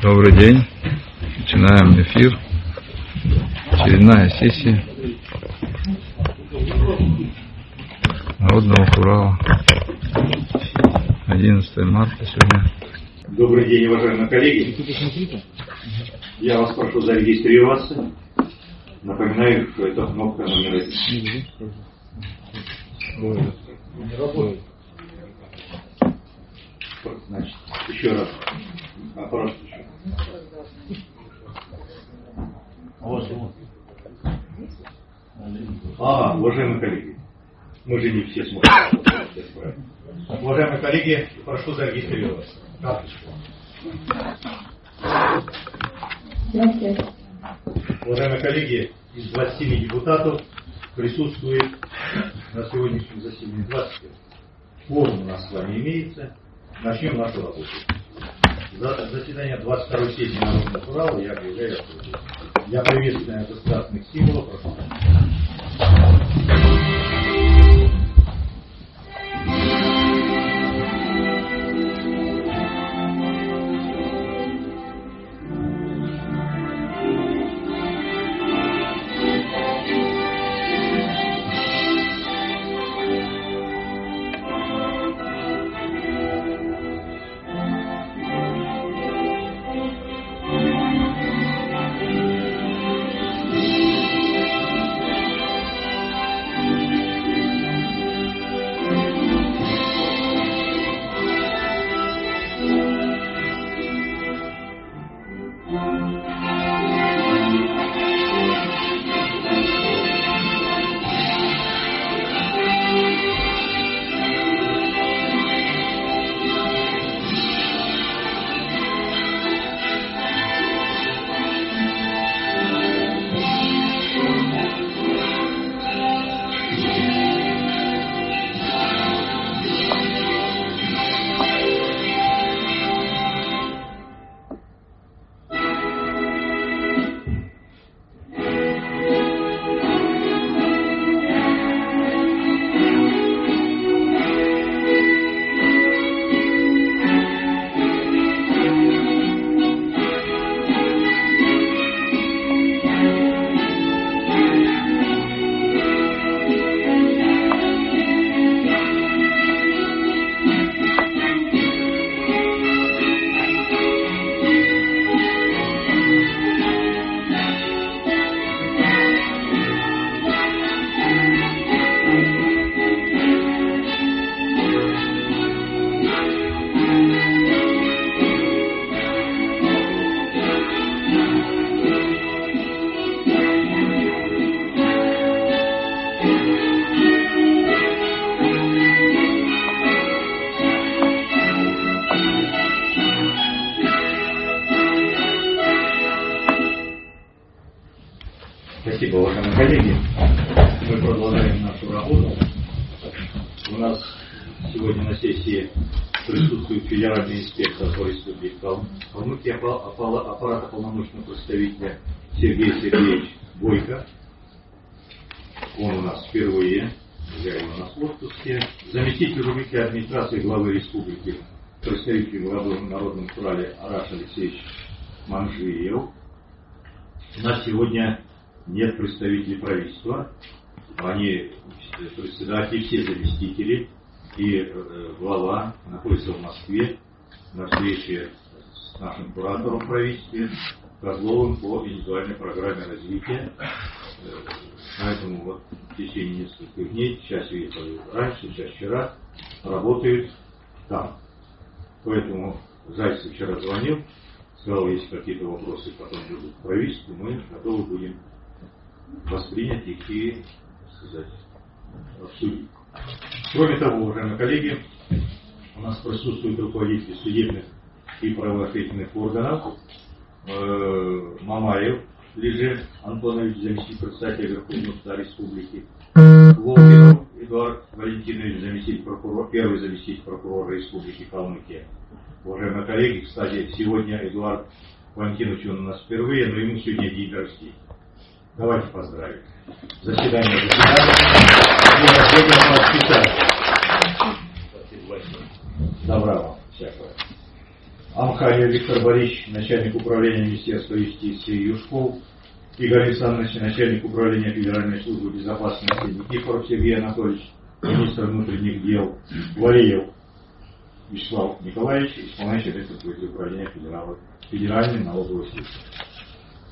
Добрый день. Начинаем эфир. Очередная сессия Народного Урала. 11 марта сегодня. Добрый день, уважаемые коллеги. Я вас прошу зарегистрироваться. Напоминаю, что это кнопка номер один. Значит, еще раз. Аппарат еще. А, уважаемые коллеги, мы же не все смотрим. Уважаемые коллеги, прошу зарегистрироваться. Карточку. Уважаемые коллеги, из 27 депутатов присутствует на сегодняшнем заседании 20. Форум у нас с вами имеется. Начнем нашу работу. За- Заседание 22 сессии Народного Урала я объявляю открытым. Я приветствую государственных символов. Прошу. Аппарата полномочного представителя Сергей Сергеевич Бойко. Он у нас впервые, я его в отпуске. Заместитель руководителя администрации главы республики, представитель главы Народном Урале Араш Алексеевич Манжиев. У нас сегодня нет представителей правительства. Они председатели, все заместители и э, глава находятся в Москве на встрече нашим куратором в правительстве Козловым по индивидуальной программе развития. Э, Поэтому вот в течение нескольких дней, сейчас уехали раньше, сейчас вчера, работают там. Поэтому Зайцев вчера звонил, сказал, если какие-то вопросы потом будут к мы готовы будем воспринять их и, сказать, обсудить. Кроме того, уважаемые коллеги, у нас присутствуют руководители судебных и правоохранительных органов. Э, Мамаев Лежит Антонович, заместитель председателя Верховного Республики. Волкинов Эдуард Валентинович, заместитель прокурора, первый заместитель прокурора Республики Калмыкия. Уважаемые коллеги, кстати, сегодня Эдуард Валентинович он у нас впервые, но ему сегодня день рождения. Давайте поздравим. Заседание заседания. И последнее у Амхаев Виктор Борисович, начальник управления Министерства юстиции Юшков, Игорь Александрович, начальник управления Федеральной службы безопасности Никифоров Сергей Анатольевич, министр внутренних дел Валиев Вячеслав Николаевич, исполняющий обязанности управления Федеральной, Федеральной налоговой службы.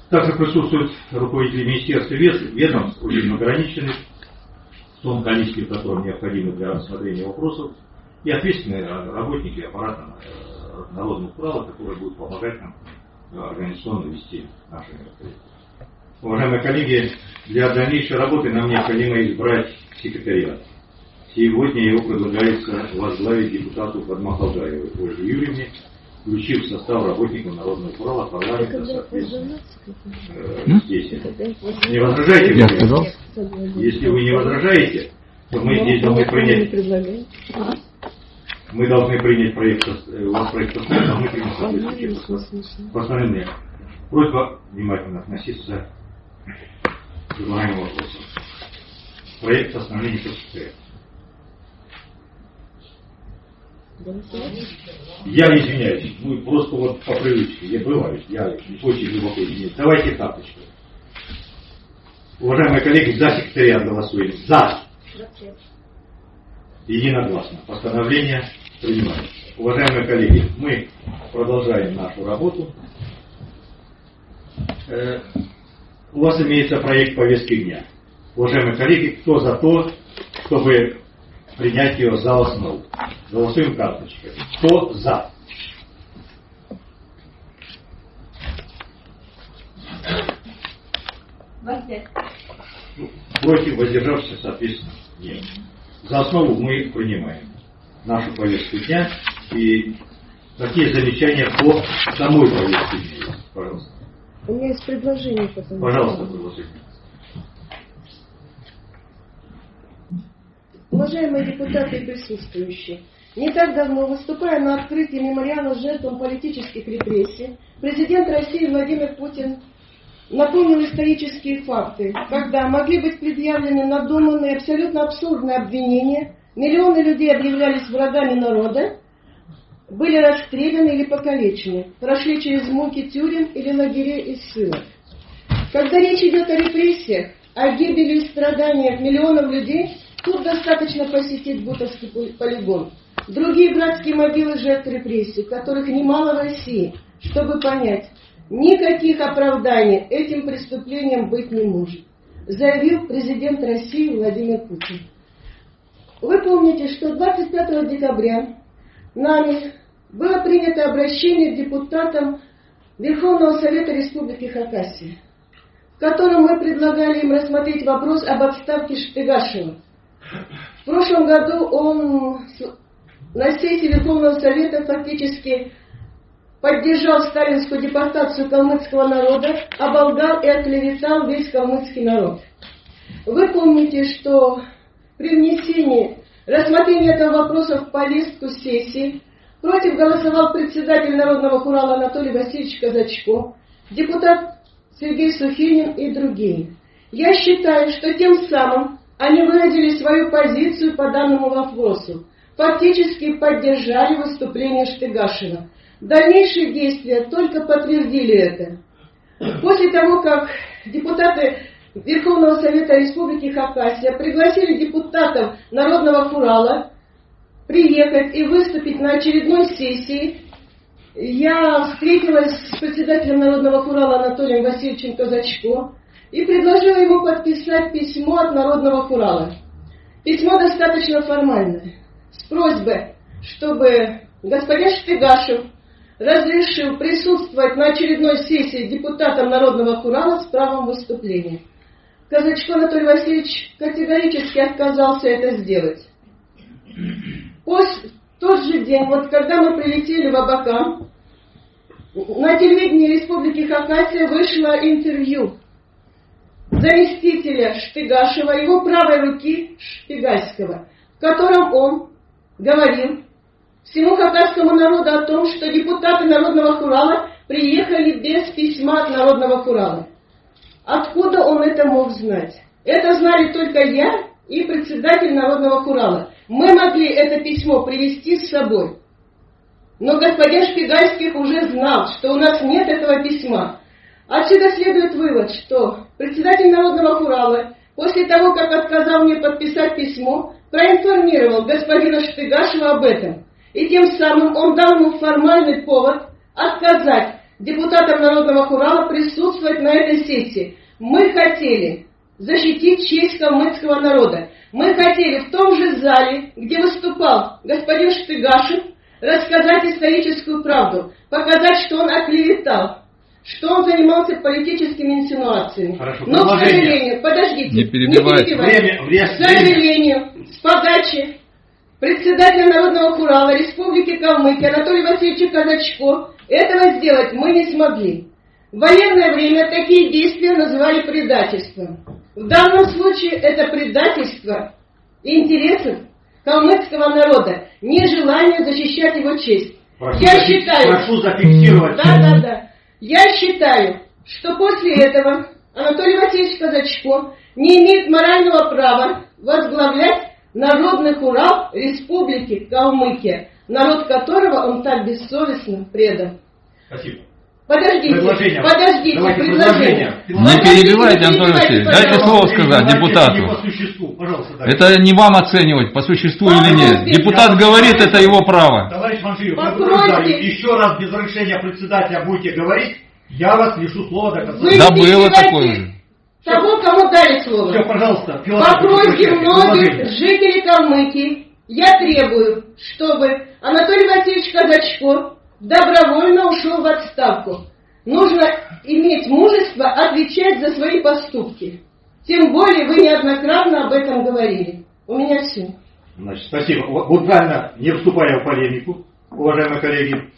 Также присутствуют руководители министерств и ведомств, очень ограниченных, в том количестве, в котором необходимо для рассмотрения вопросов, и ответственные работники аппарата народного права, которые будут помогать нам э, организационно вести наши мероприятия. Уважаемые коллеги, для дальнейшей работы нам необходимо избрать секретариат. Сегодня его предлагается возглавить депутату Подмахалгаевой Ольге Юрьевне, включив в состав работников Народного права парламента соответственно э, здесь. Не возражаете? Я сказал. Если вы не возражаете, то мы здесь должны принять мы должны принять проект, э, у вас проект а мы примем Просьба внимательно относиться к предлагаемым вопросам. Проект постановления просуществует. Я извиняюсь, ну просто вот по привычке, я бываю, я очень глубоко извиняюсь. Давайте карточку. Уважаемые коллеги, за секретариат голосуем. За. Единогласно. Постановление принимается. Уважаемые коллеги, мы продолжаем нашу работу. Э, у вас имеется проект повестки дня. Уважаемые коллеги, кто за то, чтобы принять ее за основу? Голосуем карточкой. Кто за? Против воздержавшихся, соответственно, нет. За основу мы принимаем нашу повестку дня и какие замечания по самой повестке дня. Пожалуйста. У меня есть предложение. Потом. Пожалуйста, предложение. Уважаемые депутаты и присутствующие, не так давно, выступая на открытии мемориала жертвам политических репрессий, президент России Владимир Путин напомнил исторические факты, когда могли быть предъявлены надуманные, абсолютно абсурдные обвинения, миллионы людей объявлялись врагами народа, были расстреляны или покалечены, прошли через муки тюрем или лагерей и ссылок. Когда речь идет о репрессиях, о гибели и страданиях миллионов людей, тут достаточно посетить Бутовский полигон. Другие братские могилы жертв репрессий, которых немало в России, чтобы понять, никаких оправданий этим преступлениям быть не может, заявил президент России Владимир Путин. Вы помните, что 25 декабря нами было принято обращение к депутатам Верховного Совета Республики Хакасия, в котором мы предлагали им рассмотреть вопрос об отставке Штыгашева. В прошлом году он на сессии Верховного Совета фактически поддержал сталинскую депортацию калмыцкого народа, оболгал и оклеветал весь калмыцкий народ. Вы помните, что при внесении рассмотрения этого вопроса в повестку сессии против голосовал председатель Народного хурала Анатолий Васильевич Казачко, депутат Сергей Сухинин и другие. Я считаю, что тем самым они выразили свою позицию по данному вопросу, фактически поддержали выступление Штыгашина. Дальнейшие действия только подтвердили это. После того, как депутаты Верховного Совета Республики Хакасия пригласили депутатов Народного Хурала приехать и выступить на очередной сессии, я встретилась с председателем Народного Хурала Анатолием Васильевичем Казачко и предложила ему подписать письмо от Народного Хурала. Письмо достаточно формальное, с просьбой, чтобы господин Штыгашев разрешил присутствовать на очередной сессии депутатам Народного Хурала с правом выступления. Казачко Анатолий Васильевич категорически отказался это сделать. После, тот же день, вот когда мы прилетели в Абакан, на телевидении Республики Хакасия вышло интервью заместителя Шпигашева, его правой руки Шпигальского, в котором он говорил всему хакасскому народу о том, что депутаты Народного Хурала приехали без письма от Народного Хурала. Откуда он это мог знать? Это знали только я и председатель Народного Хурала. Мы могли это письмо привести с собой. Но господин Шпигальских уже знал, что у нас нет этого письма. Отсюда следует вывод, что председатель Народного Хурала после того, как отказал мне подписать письмо, проинформировал господина Шпигашева об этом. И тем самым он дал ему формальный повод отказать депутатам Народного Хурала присутствовать на этой сессии. Мы хотели защитить честь калмыцкого народа. Мы хотели в том же зале, где выступал господин Штыгашев, рассказать историческую правду, показать, что он оклеветал, что он занимался политическими инсинуациями. Хорошо, Но, к сожалению, подождите, Не перебивайте. перебивайте. Время, время, К сожалению, с подачи председателя Народного Хурала Республики Калмыкия Анатолия Васильевича Казачко этого сделать мы не смогли. В военное время такие действия называли предательством. В данном случае это предательство интересов калмыцкого народа, нежелание защищать его честь. Прошу, Я считаю, прошу зафиксировать. да, да, да. Я считаю, что после этого Анатолий Васильевич Казачко не имеет морального права возглавлять Народный Урал Республики Калмыкия, народ которого он так бессовестно предал. Спасибо. Подождите, Предложение. подождите, Давайте предложение. предложение. Не перебивайте, Антон Васильевич. Дайте слово сказать Не депутату. по существу, пожалуйста. дальше. Это не вам оценивать, по существу или нет. Депутат говорит, это его право. Товарищ Манжиев, еще раз без разрешения председателя будете говорить, я вас лишу слова до конца. Вы Да было такое. Того, кому дали слово. Все, пожалуйста, По просьбе многих жителей Калмыкии я требую, чтобы Анатолий Васильевич Казачко добровольно ушел в отставку. Нужно иметь мужество отвечать за свои поступки. Тем более вы неоднократно об этом говорили. У меня все. Значит, спасибо. Вот не вступая в полемику, уважаемые коллеги,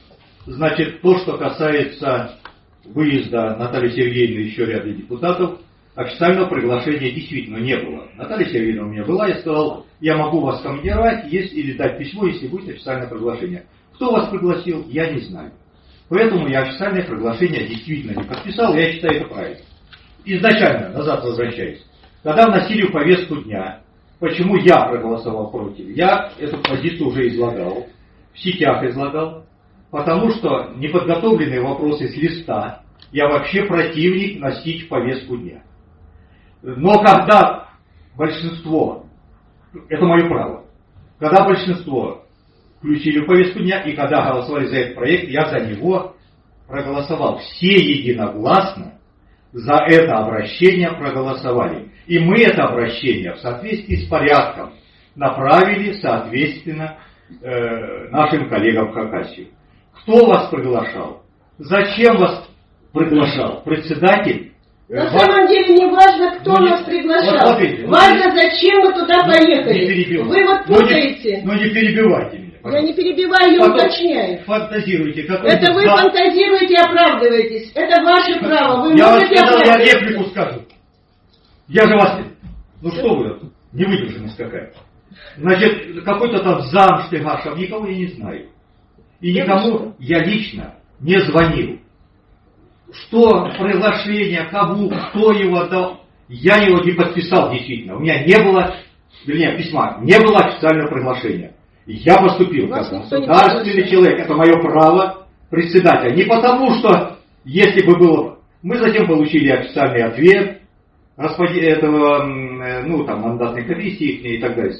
значит, то, что касается выезда Натальи Сергеевны и еще ряда депутатов, официального приглашения действительно не было. Наталья Сергеевна у меня была, я сказал, я могу вас командировать если, или дать письмо, если будет официальное приглашение. Кто вас пригласил, я не знаю. Поэтому я официальное приглашение действительно не подписал, я считаю это правильно. Изначально, назад возвращаясь, когда вносили в повестку дня, почему я проголосовал против, я эту позицию уже излагал, в сетях излагал, потому что неподготовленные вопросы с листа я вообще противник носить в повестку дня. Но когда большинство, это мое право, когда большинство включили в повестку дня, и когда голосовали за этот проект, я за него проголосовал. Все единогласно за это обращение проголосовали. И мы это обращение в соответствии с порядком направили, соответственно, э, нашим коллегам в Хакасию. Кто вас приглашал? Зачем вас приглашал? Председатель? Э, На самом деле не важно, кто Ну, не- нас вот приглашал. смотрите, ну, важно, зачем мы туда Ну, поехали. не. Вы вот Ну, не- путаете. Ну не перебивайте меня. Я пожалуйста. не перебиваю, я Потом уточняю. Фантазируйте. какой Это вы зал- фантазируете и оправдываетесь. Это ваше право. Вы я вам можете сказал, я реплику скажу. Я же вас... Ну что вы, невыдержанность какая. Значит, какой-то там зам Штыгашев, никого я не знаю. И Да никому я лично не звонил. Что приглашение, кому, кто его дал, я его не подписал действительно. У меня не было, вернее, письма, не было официального приглашения. Я поступил как государственный человек, это мое право председателя. Не потому, что если бы было... Мы затем получили официальный ответ господи, этого, э, ну, там, мандатной комиссии и так далее.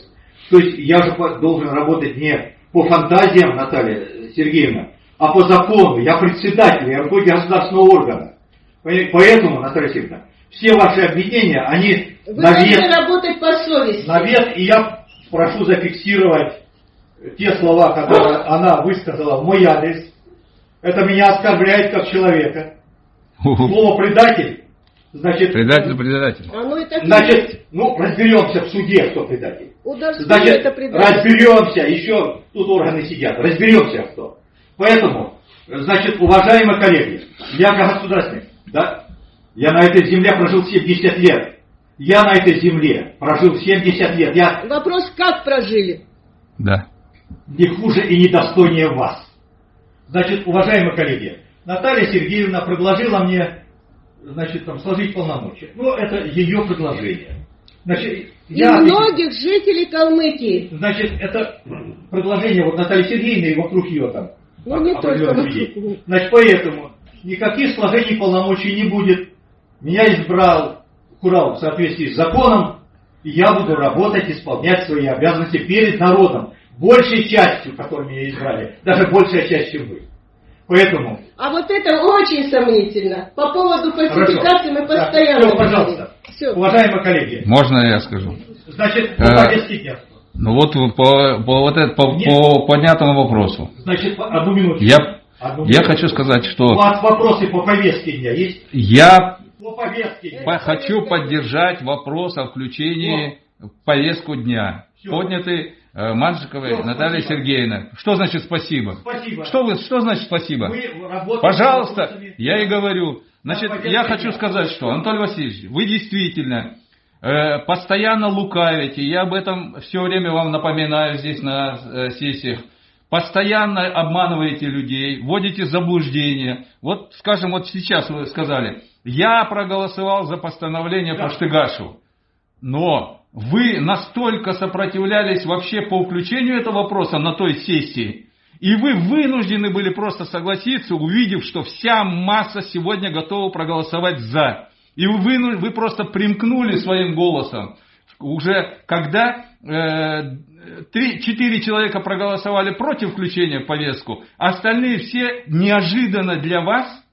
То есть я же должен работать не по фантазиям Наталья Сергеевна, а по закону. Я председатель, я руководитель государственного органа. Поэтому, Наталья Сергеевна, все ваши обвинения, они Вы на должны вес, работать по совести. на вес, и я прошу зафиксировать те слова, которые она высказала в мой адрес. Это меня оскорбляет как человека. Слово предатель, значит, Предатель, предатель. Оно и так значит, ну, разберемся в суде, кто предатель. Удар Значит, это предательство. разберемся, еще тут органы сидят, разберемся кто. Поэтому, значит, уважаемые коллеги, я как государственник, да, я на этой земле прожил 70 лет. Я на этой земле прожил 70 лет. Я Вопрос, как прожили? Да. не хуже и не достойнее вас. Значит, уважаемые коллеги, Наталья Сергеевна предложила мне, значит, там, сложить полномочия. Ну, это ее предложение. Значит, И я, многих жителей Калмыкии. значит, это предложение вот Натальи Сергеевны и вокруг ее там Ну, не только людей. Значит, поэтому никаких сложений полномочий не будет. Меня избрал Курал в соответствии с законом, и я буду работать, исполнять свои обязанности перед народом. Большей частью, которой меня избрали. Даже большая часть, чем вы. Поэтому А вот это очень сомнительно. По поводу фальсификации мы Так, постоянно всё, пожалуйста. Все. Уважаемые коллеги, Можно я скажу? значит, по Э, повестке дня. Ну вот по, по, вот это, по, Нет. по поднятому вопросу. Значит, одну минуту. Я, Одну я хочу сказать, У что вас вопросы по повестке дня есть? я По повестке по- хочу поддержать вопрос о включении в повестку дня. Всё. Поднятый э, Манжиковой Всё, Натальей спасибо. Сергеевной. Что значит спасибо? Спасибо. Что, вы, что значит спасибо? Вы Пожалуйста, я и говорю. Значит, я хочу сказать, что, Анатолий Васильевич, вы действительно постоянно лукавите, я об этом все время вам напоминаю здесь на э, сессиях, постоянно обманываете людей, вводите заблуждение. Вот, скажем, вот сейчас вы сказали, я проголосовал за постановление Да. по Штыгашеву, но вы настолько сопротивлялись вообще по включению этого вопроса на той сессии, и вы вынуждены были просто согласиться, увидев, что вся масса сегодня готова проголосовать «за». И вы, выну- вы просто примкнули своим голосом. Уже когда э, три, четыре человека проголосовали против включения в повестку, остальные все неожиданно для вас,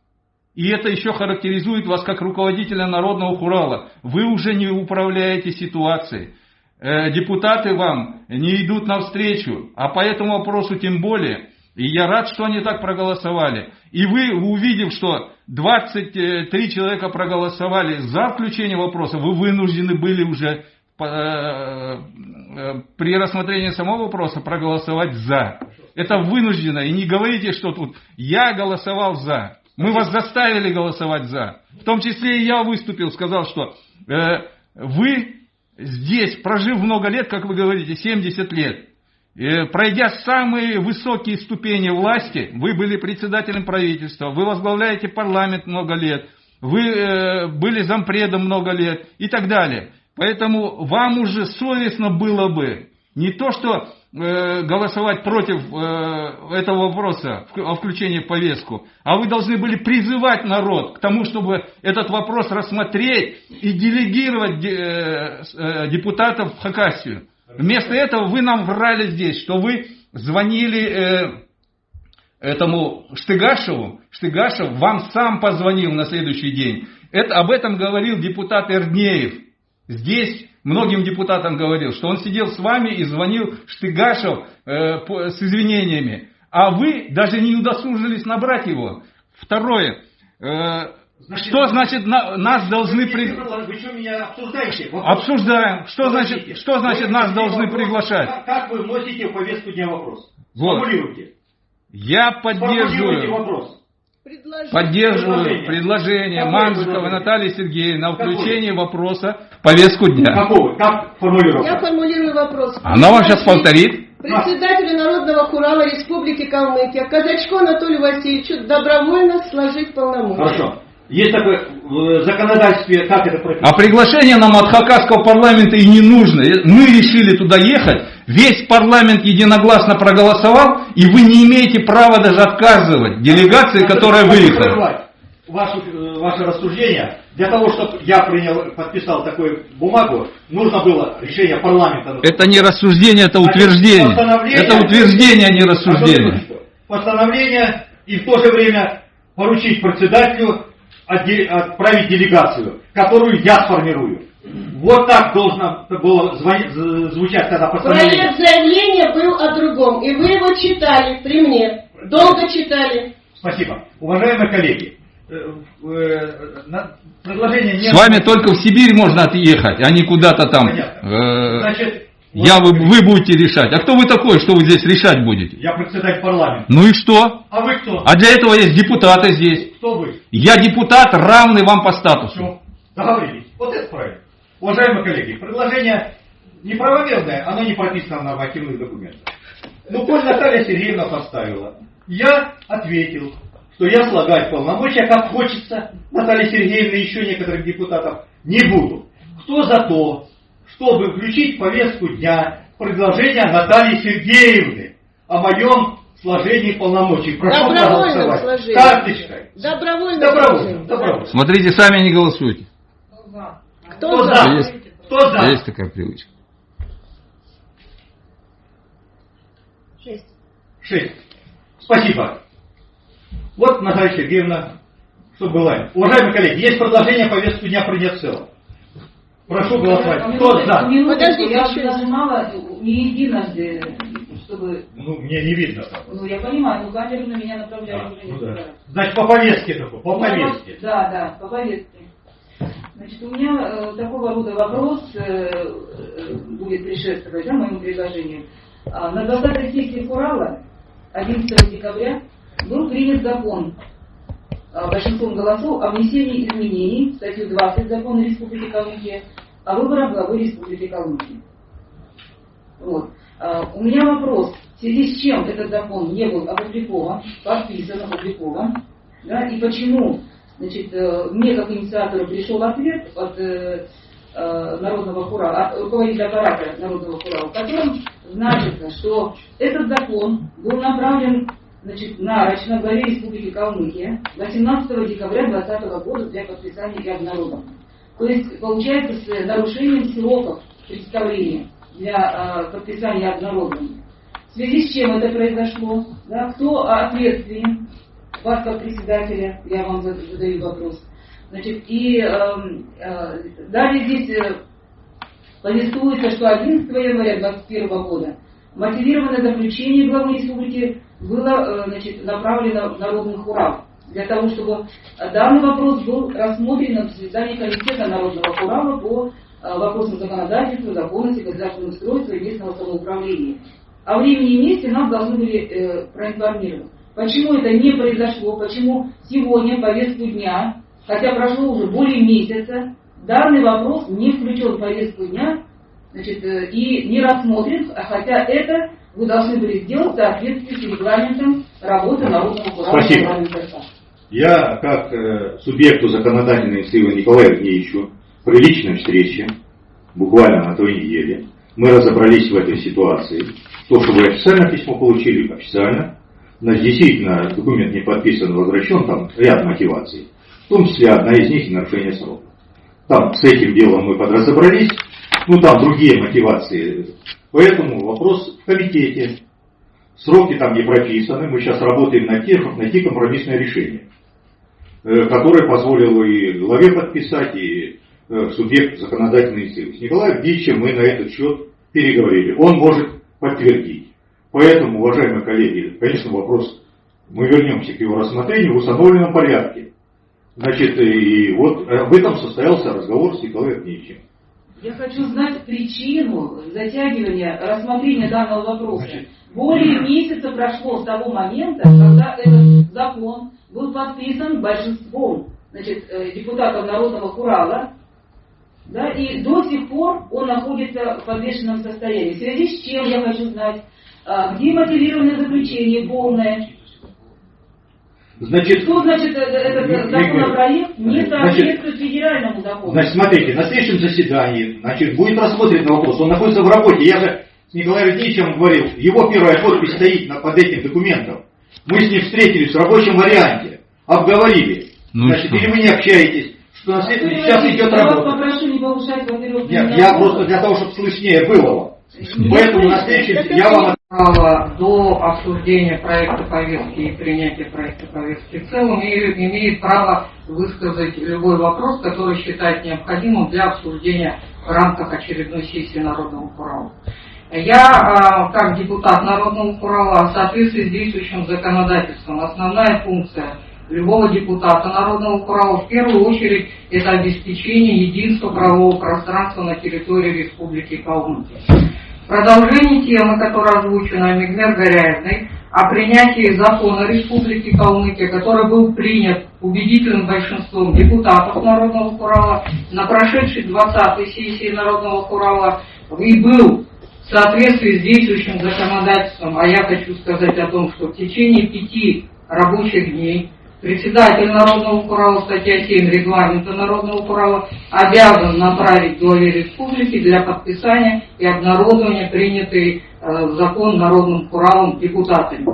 и это еще характеризует вас как руководителя Народного Хурала, вы уже не управляете ситуацией. Э, депутаты вам не идут навстречу, а по этому вопросу тем более. И я рад, что они так проголосовали. И вы, увидев, что 23 человека проголосовали за включение вопроса, вы вынуждены были уже э, э, при рассмотрении самого вопроса проголосовать за. Это вынуждено. И не говорите, что тут я голосовал за. Мы вас заставили голосовать за. В том числе и я выступил, сказал, что э, вы здесь, прожив много лет, как вы говорите, 70 лет, э, пройдя самые высокие ступени власти, вы были председателем правительства, вы возглавляете парламент много лет, вы э, были зампредом много лет и так далее. Поэтому вам уже совестно было бы не то, что э, голосовать против э, этого вопроса о включении в повестку, а вы должны были призывать народ к тому, чтобы этот вопрос рассмотреть и делегировать э, э, депутатов в Хакасию. Вместо этого вы нам врали здесь, что вы звонили э, этому Штыгашеву, Штыгашев вам сам позвонил на следующий день. Это, об этом говорил депутат Эрднеев. Здесь многим депутатам говорил, что он сидел с вами и звонил Штыгашев э, по- с извинениями. А вы даже не удосужились набрать его. Второе. э, Значит, что значит на- нас должны... При- вы что меня обсуждаете? Вопрос. Обсуждаем. Что значит, что значит нас должны вопрос. приглашать? Как, как вы вносите в повестку дня вопрос? Вот. Сформулируйте. Я Сформулируйте поддерживаю. вопрос. Предложение. Поддерживаю Предложение. предложение Какое предложение? Натальи Сергеевны о Какое? включении вопроса в повестку дня. Какого? Как Я формулирую вопрос. Она вам сейчас повторит. Председателю Народного Хурала Республики Калмыкия Казачку Анатолию Васильевичу добровольно сложить полномочия. Хорошо. Есть такое в законодательстве, как это прописано? А приглашение нам от Хакасского парламента и не нужно. Мы решили туда ехать, весь парламент единогласно проголосовал, и вы не имеете права даже отказывать делегации, которая Хочу выехала. прервать Ваше, э, ваше рассуждение. Для того, чтобы я принял, подписал такую бумагу, нужно было решение парламента. Это не рассуждение, это утверждение. Постановление- Это утверждение, а не Одну рассуждение. Постановление и в то же время поручить председателю отправить делегацию, которую я сформирую. Вот так должно было звучать тогда постановление. Проект заявления был о другом, и вы его читали при мне. Долго читали. Спасибо. Уважаемые коллеги, э, э, предложение не... С вами только в Сибирь можно отъехать, а не куда-то там. Понятно. э, Значит, Я, вы, вы будете решать. А кто вы такой, что вы здесь решать будете? я председатель парламента. Ну и что? А вы кто? А для этого есть депутаты здесь. Кто вы? Я депутат, равный вам по статусу. Все, договорились. Вот это правильно. Уважаемые коллеги, предложение неправомерное, оно не прописано в нормативных документах. Ну, коль Наталья Сергеевна поставила, я ответил, что я слагать полномочия, как хочется, Наталья Сергеевна и еще некоторых депутатов, не буду. Кто за то, чтобы включить в повестку дня предложение Натальи Сергеевны о моем сложении полномочий. Прошу Добровольном проголосовать. сложении. Карточкой. Добровольно. Добровольно. Добровольно. Смотрите, сами не голосуйте. Кто Кто за? за? Есть. Кто за? Есть такая привычка. Шесть. Шесть. Спасибо. Вот, Наталья Сергеевна, что было. Уважаемые коллеги, есть продолжение повестки дня принять в целом. Прошу голосовать. Кто за? Подождите, я еще нажимала не единожды, чтобы... Ну, мне не видно. Ну, я понимаю, ну камеру на меня А, направляют уже ну да. Значит, по повестке только, по повестке. Да, да, по повестке. Значит, у меня э, такого рода вопрос э, э, будет предшествовать да, моему предложению. А, на 20-й сессии Курала 11 декабря был принят закон а, большинством голосов о внесении изменений в статью 20 Закона Республики Калмыкия о выборах главы Республики Калмыкия. Вот. А, У меня вопрос, в связи с чем этот закон не был опубликован, подписан, опубликован, да, и почему значит, э, мне как инициатору пришел ответ от э, э, Народного Хурала, от руководителя аппарата Народного Хурала, в котором значится, что этот закон был направлен значит, нарочно главе Республики Калмыкия 18 декабря 2020 года для подписания и обнародования. То есть, получается, с нарушением сроков представления для э, подписания обнародования. В связи с чем это произошло? Да, кто ответственен? Вас как председателя, я вам зад- задаю вопрос. Значит, и эм, э, далее здесь э, повествуется, что 11 января 2021 года мотивированное заключение главы республики было э, значит, направлено в народный хурал для того, чтобы данный вопрос был рассмотрен на заседании комитета народного хурала по э, вопросам законодательства, законности, государственного устройства и местного самоуправления. О времени и месте нас должны были э, проинформировать. Почему это не произошло, почему сегодня повестку дня, хотя прошло уже более месяца, данный вопрос не включен в повестку дня значит, э, и не рассмотрен, а хотя это вы должны были сделать в соответствии с регламентом работы Народного хурала Спасибо. парламента РФ. Я, как э, субъекту законодательной инициативы Николаю Евгеньевичу, при личной встрече, буквально на той неделе, мы разобрались в этой ситуации. То, что вы официально письмо получили, официально. Значит, действительно, документ не подписан, возвращен, там ряд мотиваций. В том числе одна из них и нарушение срока. Там с этим делом мы подразобрались, ну там другие мотивации. Поэтому вопрос в комитете. Сроки там не прописаны, мы сейчас работаем над тем, чтобы найти компромиссное решение, э, которое позволило и главе подписать, и э, субъект законодательной инициативы. С Николаем Евгеньевичем мы на этот счет переговорили. Он может подтвердить. Поэтому, уважаемые коллеги, конечно, вопрос, мы вернемся к его рассмотрению в установленном порядке. Значит, и вот об этом состоялся разговор с Николаем Евгеньевичем. Я хочу знать причину затягивания рассмотрения данного вопроса. Более месяца прошло с того момента, когда этот закон был подписан большинством значит, э, депутатов Народного Хурала, да, и до сих пор он находится в подвешенном состоянии. В связи с чем я хочу знать, где мотивированное заключение полное, Значит, что значит э, этот Ми- законопроект не Значит, соответствует федеральному закону. Значит, смотрите, на следующем заседании значит, будет рассмотрен вопрос. Он находится в работе. Я же с Николаем Евгеньевичем говорил, его первая подпись стоит на- под этим документом. Мы с ним встретились в рабочем варианте, обговорили. Ну значит, что? или вы не общаетесь, что на след- Владимир сейчас идет я вас работа. попрошу не повышать, во-первых, Нет, я просто для того, чтобы слышнее было. Поэтому на следующем я вам права до обсуждения проекта повестки и принятия проекта повестки в целом и имеет право высказать любой вопрос, который считает необходимым для обсуждения в рамках очередной сессии Народного Хурала. Я, а, как депутат Народного Хурала, в соответствии с действующим законодательством, основная функция любого депутата Народного Хурала в первую очередь это обеспечение единства правового пространства на территории Республики Калмыкия. Продолжение темы, которая озвучена Мигмер Горяевной, о принятии закона Республики Калмыкия, который был принят убедительным большинством депутатов Народного Хурала на прошедшей 20-й сессии Народного Хурала и был в соответствии с действующим законодательством, а я хочу сказать о том, что в течение пяти рабочих дней председатель Народного Хурала, статья 7 регламента Народного Хурала, обязан направить главе республики для подписания и обнародования принятой э, закон народным Куралом депутатами.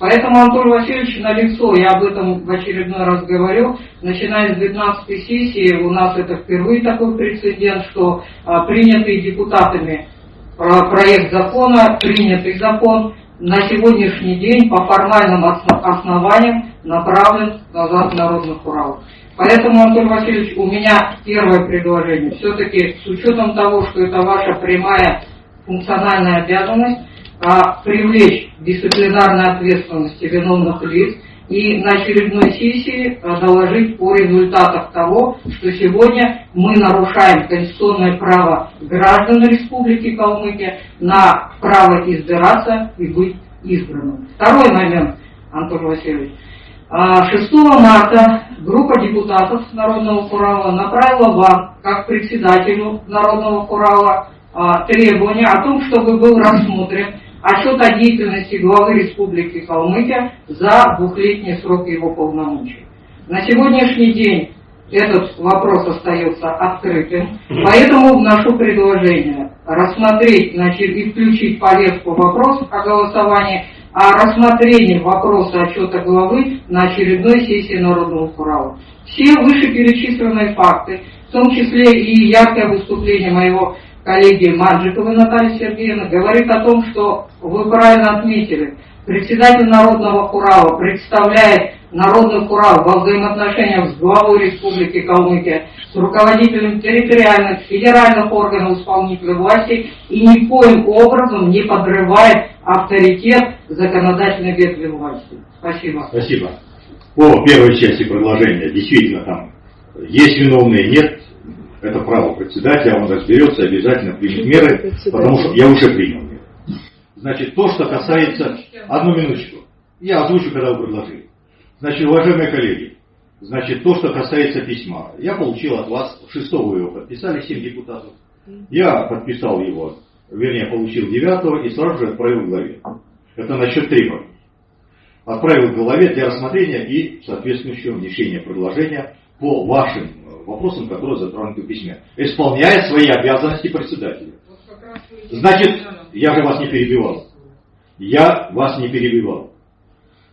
Поэтому, Анатолий Васильевич, на лицо, я об этом в очередной раз говорю, начиная с 12 сессии, у нас это впервые такой прецедент, что а, принятый депутатами проект закона, принятый закон, на сегодняшний день по формальным основаниям направлен назад Народных Урал. Поэтому, Антон Васильевич, у меня первое предложение. Все-таки с учетом того, что это ваша прямая функциональная обязанность, а, привлечь дисциплинарной ответственности виновных лиц и на очередной сессии а, доложить о результатах того, что сегодня мы нарушаем конституционное право граждан Республики Калмыкия на право избираться и быть избранным. Второй момент, Антон Васильевич. 6 а, марта группа депутатов Народного Курала направила вам, как председателю Народного Курала, требование о том, чтобы был рассмотрен отчет о деятельности главы Республики Калмыкия за двухлетний срок его полномочий. На сегодняшний день этот вопрос остается открытым, поэтому вношу предложение рассмотреть значит, и включить повестку вопросов о голосовании о рассмотрении вопроса отчета главы на очередной сессии Народного Курала. Все вышеперечисленные факты, в том числе и яркое выступление моего коллеги Маджиковой Натальи Сергеевны, говорит о том, что вы правильно отметили, председатель Народного Курала представляет Народный Курал во взаимоотношениях с главой Республики Калмыкия, с руководителем территориальных, федеральных органов исполнительной власти и никоим образом не подрывает авторитет законодательной ветви власти. Спасибо. Спасибо. По первой части предложения, действительно там есть виновные, нет, это право председателя, он разберется, обязательно примет меры, потому что я уже принял меры. Значит, то, что касается... Одну минуточку. Я озвучу, когда вы предложили. Значит, уважаемые коллеги, значит, то, что касается письма. Я получил от вас, шестого его подписали, семь депутатов. Я подписал его, вернее, получил девятого и сразу же отправил в главе. Это насчет требований. Отправил в главе для рассмотрения и соответствующего внесения предложения по вашим вопросам, которые затронуты в письме, исполняя свои обязанности председателя. Значит, я же вас не перебивал. Я вас не перебивал.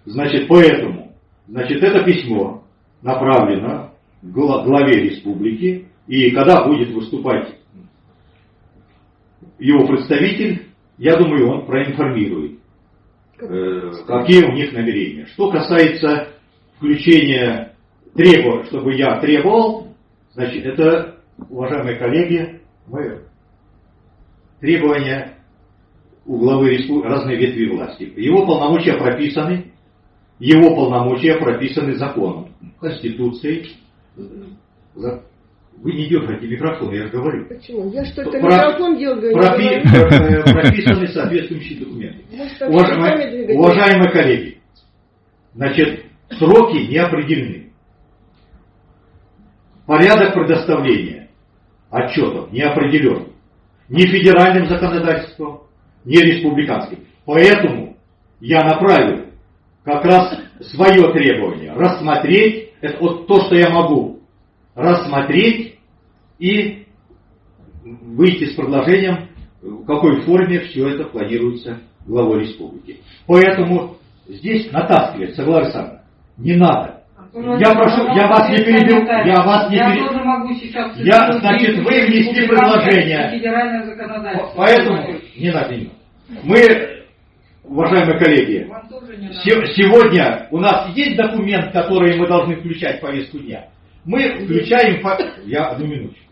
Значит, поэтому, значит, это письмо направлено главе республики, и когда будет выступать его представитель, я думаю, он проинформирует, э, какие у них намерения. Что касается включения требования, чтобы я требовал, Значит, это, уважаемые коллеги, мы требования у главы республики разной ветви власти. Его полномочия прописаны, его полномочия прописаны законом, Конституцией. Вы не дергаете микрофон, я же говорю. Почему? Я что, то микрофон дергаю? Пропи, прописаны соответствующие документы. Уважаемые, уважаемые коллеги, значит, сроки не определены. Порядок предоставления отчетов не определен ни федеральным законодательством, ни республиканским. Поэтому я направил как раз свое требование рассмотреть, это вот то, что я могу, рассмотреть и выйти с предложением, в какой форме все это планируется главой республики. Поэтому здесь натаскивать, Согласна Александровна, не надо. Я прошу, я вас не перебил, я вас не перебил. Я тоже могу сейчас... Я, значит, вы внесли предложение. Поэтому, не надо, не надо. Мы, уважаемые коллеги, сегодня у нас есть документ, который мы должны включать в повестку дня. Мы включаем... Я одну минуточку.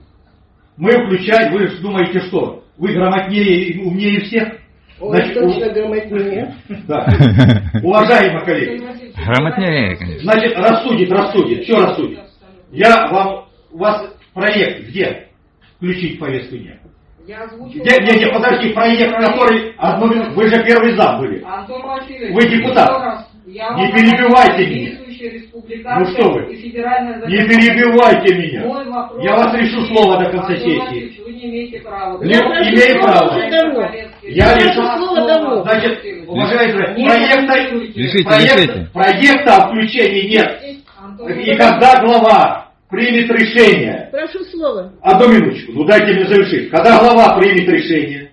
Мы включаем, вы думаете, что? Вы грамотнее и умнее всех? Значит, точно грамотнее. Да. Уважаемые коллеги. Грамотнее, конечно. Значит, рассудит, рассудит. Что рассудит? Я вам, у вас проект где? Включить повестку дня. Я озвучил... Где, где, подожди, проект, который... Одну минуту, вы же первый зам были. Антон Васильевич, вы депутат. Не перебивайте меня. Ну что вы? Не перебивайте меня. Я вас решу слово до конца сессии. Вы не имеете права. Не имею права. Я решу слово. Значит, уважаемые, проекта, проекта, проекта о включении нет. И когда глава примет решение... Прошу слово. Одну минуточку, ну дайте мне завершить. Когда глава примет решение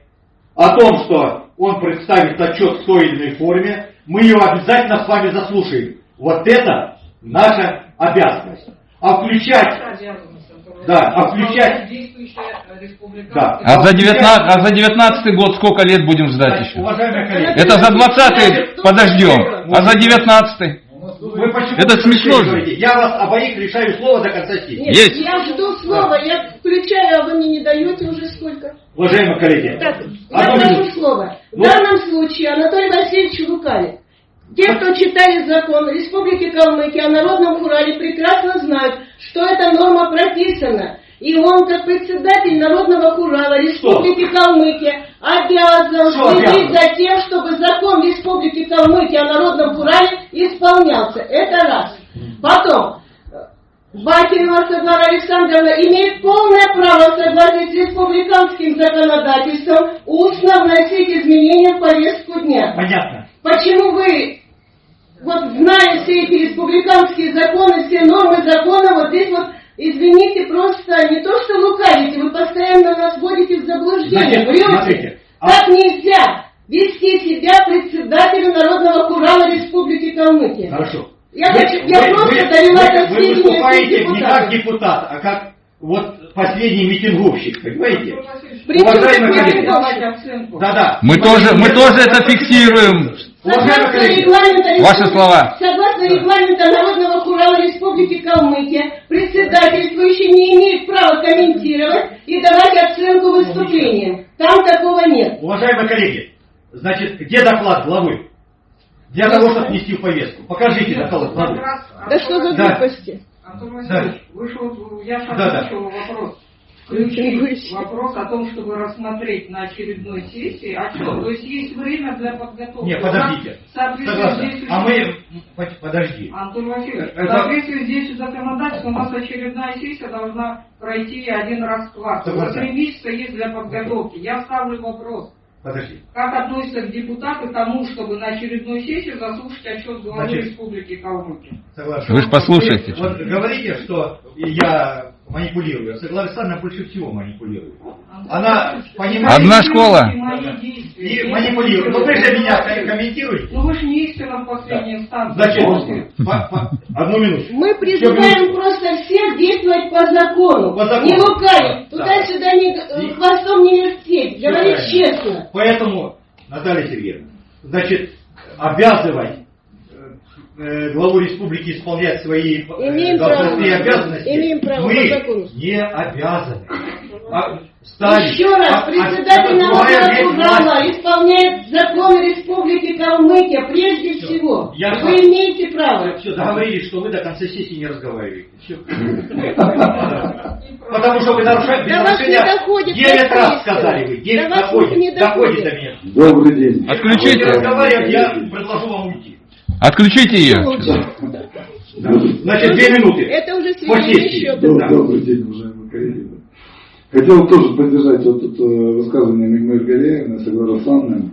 о том, что он представит отчет в той или иной форме, мы ее обязательно с вами заслушаем. Вот это наша обязанность. А включать... Да, а включать... Да. А за 19, а за 19 год сколько лет будем ждать еще? Уважаемые коллеги, Это за 20 подождем, а за 19 вы почему Это смешно же. Я вас обоих лишаю слова до конца сессии. Нет, Есть. я жду слова, я включаю, а вы мне не даете уже сколько? Уважаемые коллеги, Так, я прошу слова. В Вот. данном случае Анатолий Васильевич лукавит. Те, кто читали закон Республики Калмыкия о народном Урале, прекрасно знают, что эта норма прописана. И он, как председатель Народного Урала Республики Калмыкия, обязан Что следить обязан? за тем, чтобы закон Республики Калмыкия о Народном Урале исполнялся. Это раз. Потом, Бакинова Саглара Александровна имеет полное право в согласии с республиканским законодательством устно вносить изменения в повестку дня. Понятно. Почему вы, вот зная все эти республиканские законы, все нормы закона, вот здесь вот, извините, просто не то что лукавите, вы постоянно нас вводите в заблуждение, Значит, смотрите, а- Так нельзя вести себя председателю Народного Курала Республики Калмыкия. Хорошо. Я хочу- я просто довела до вы, сведения выступаете всех не как депутат, а как вот последний митинговщик, понимаете? Уважаемые коллеги, оценку. Да-да. Мы тоже, мы тоже это фиксируем. Уважаемые коллеги, Ваши Республики- слова. Согласно регламента Народного Хурала Республики Калмыкия, председательствующий не имеет права комментировать и давать оценку выступлениям. Там такого нет. уважаемые коллеги, значит, где доклад главы? Для того, чтобы внести в повестку. Покажите доклад главы. Да что за Да. Антон Васильевич, вы же вот, я же Да, да. вопрос. Включить выше. вопрос о том, чтобы рассмотреть на очередной сессии отчет. То есть есть время для подготовки. Не, подождите. Здесь А уже- мы... под- Подожди. Антон Васильевич, Это- в соответствии здесь законодательство, у нас очередная сессия должна пройти один раз в квартал. Вот три месяца есть для подготовки. Я ставлю вопрос. Подожди. Как относятся депутаты к тому, чтобы на очередную сессию заслушать отчет главы Значит, Республики Калмыкия? Согласен. Вы ж послушайте. Вот говорите, что я манипулирую. Согласна Александровна больше всего манипулирует. Она понимает... Одна школа. Мои действия. И манипулирует. Но вы же меня комментируете. Ну вы же не истина в последней инстанции. Значит, по- по- одну минуту. Мы призываем просто всех действовать по закону. По закону. Не лукавить. Да. Туда-сюда не, И- хвостом не вертеть. Говорить честно. Поэтому, Наталья Сергеевна, значит, обязывать главу республики исполнять свои э, Имеем должностные право. обязанности, Имеем право мы по закону. не обязаны. А, ставить- Еще раз, а- а- председатель а- Народного власть- исполняет законы Республики Калмыкия прежде Всё. всего. Я Вы сам- имеете право. Все, договорились, что вы до конца сессии не разговариваете. Потому что вы нарушаете не доходит Девять раз сказали вы. Девять До вас доходит. не Доходит доходит. до меня. Добрый день. Отключите, я предложу вам. Отключите ее. Значит, две минуты. Это уже. Добрый день, уважаемые коллеги. Хотел тоже поддержать вот это высказывание Мигмыр Галеевны, Саглара Санны,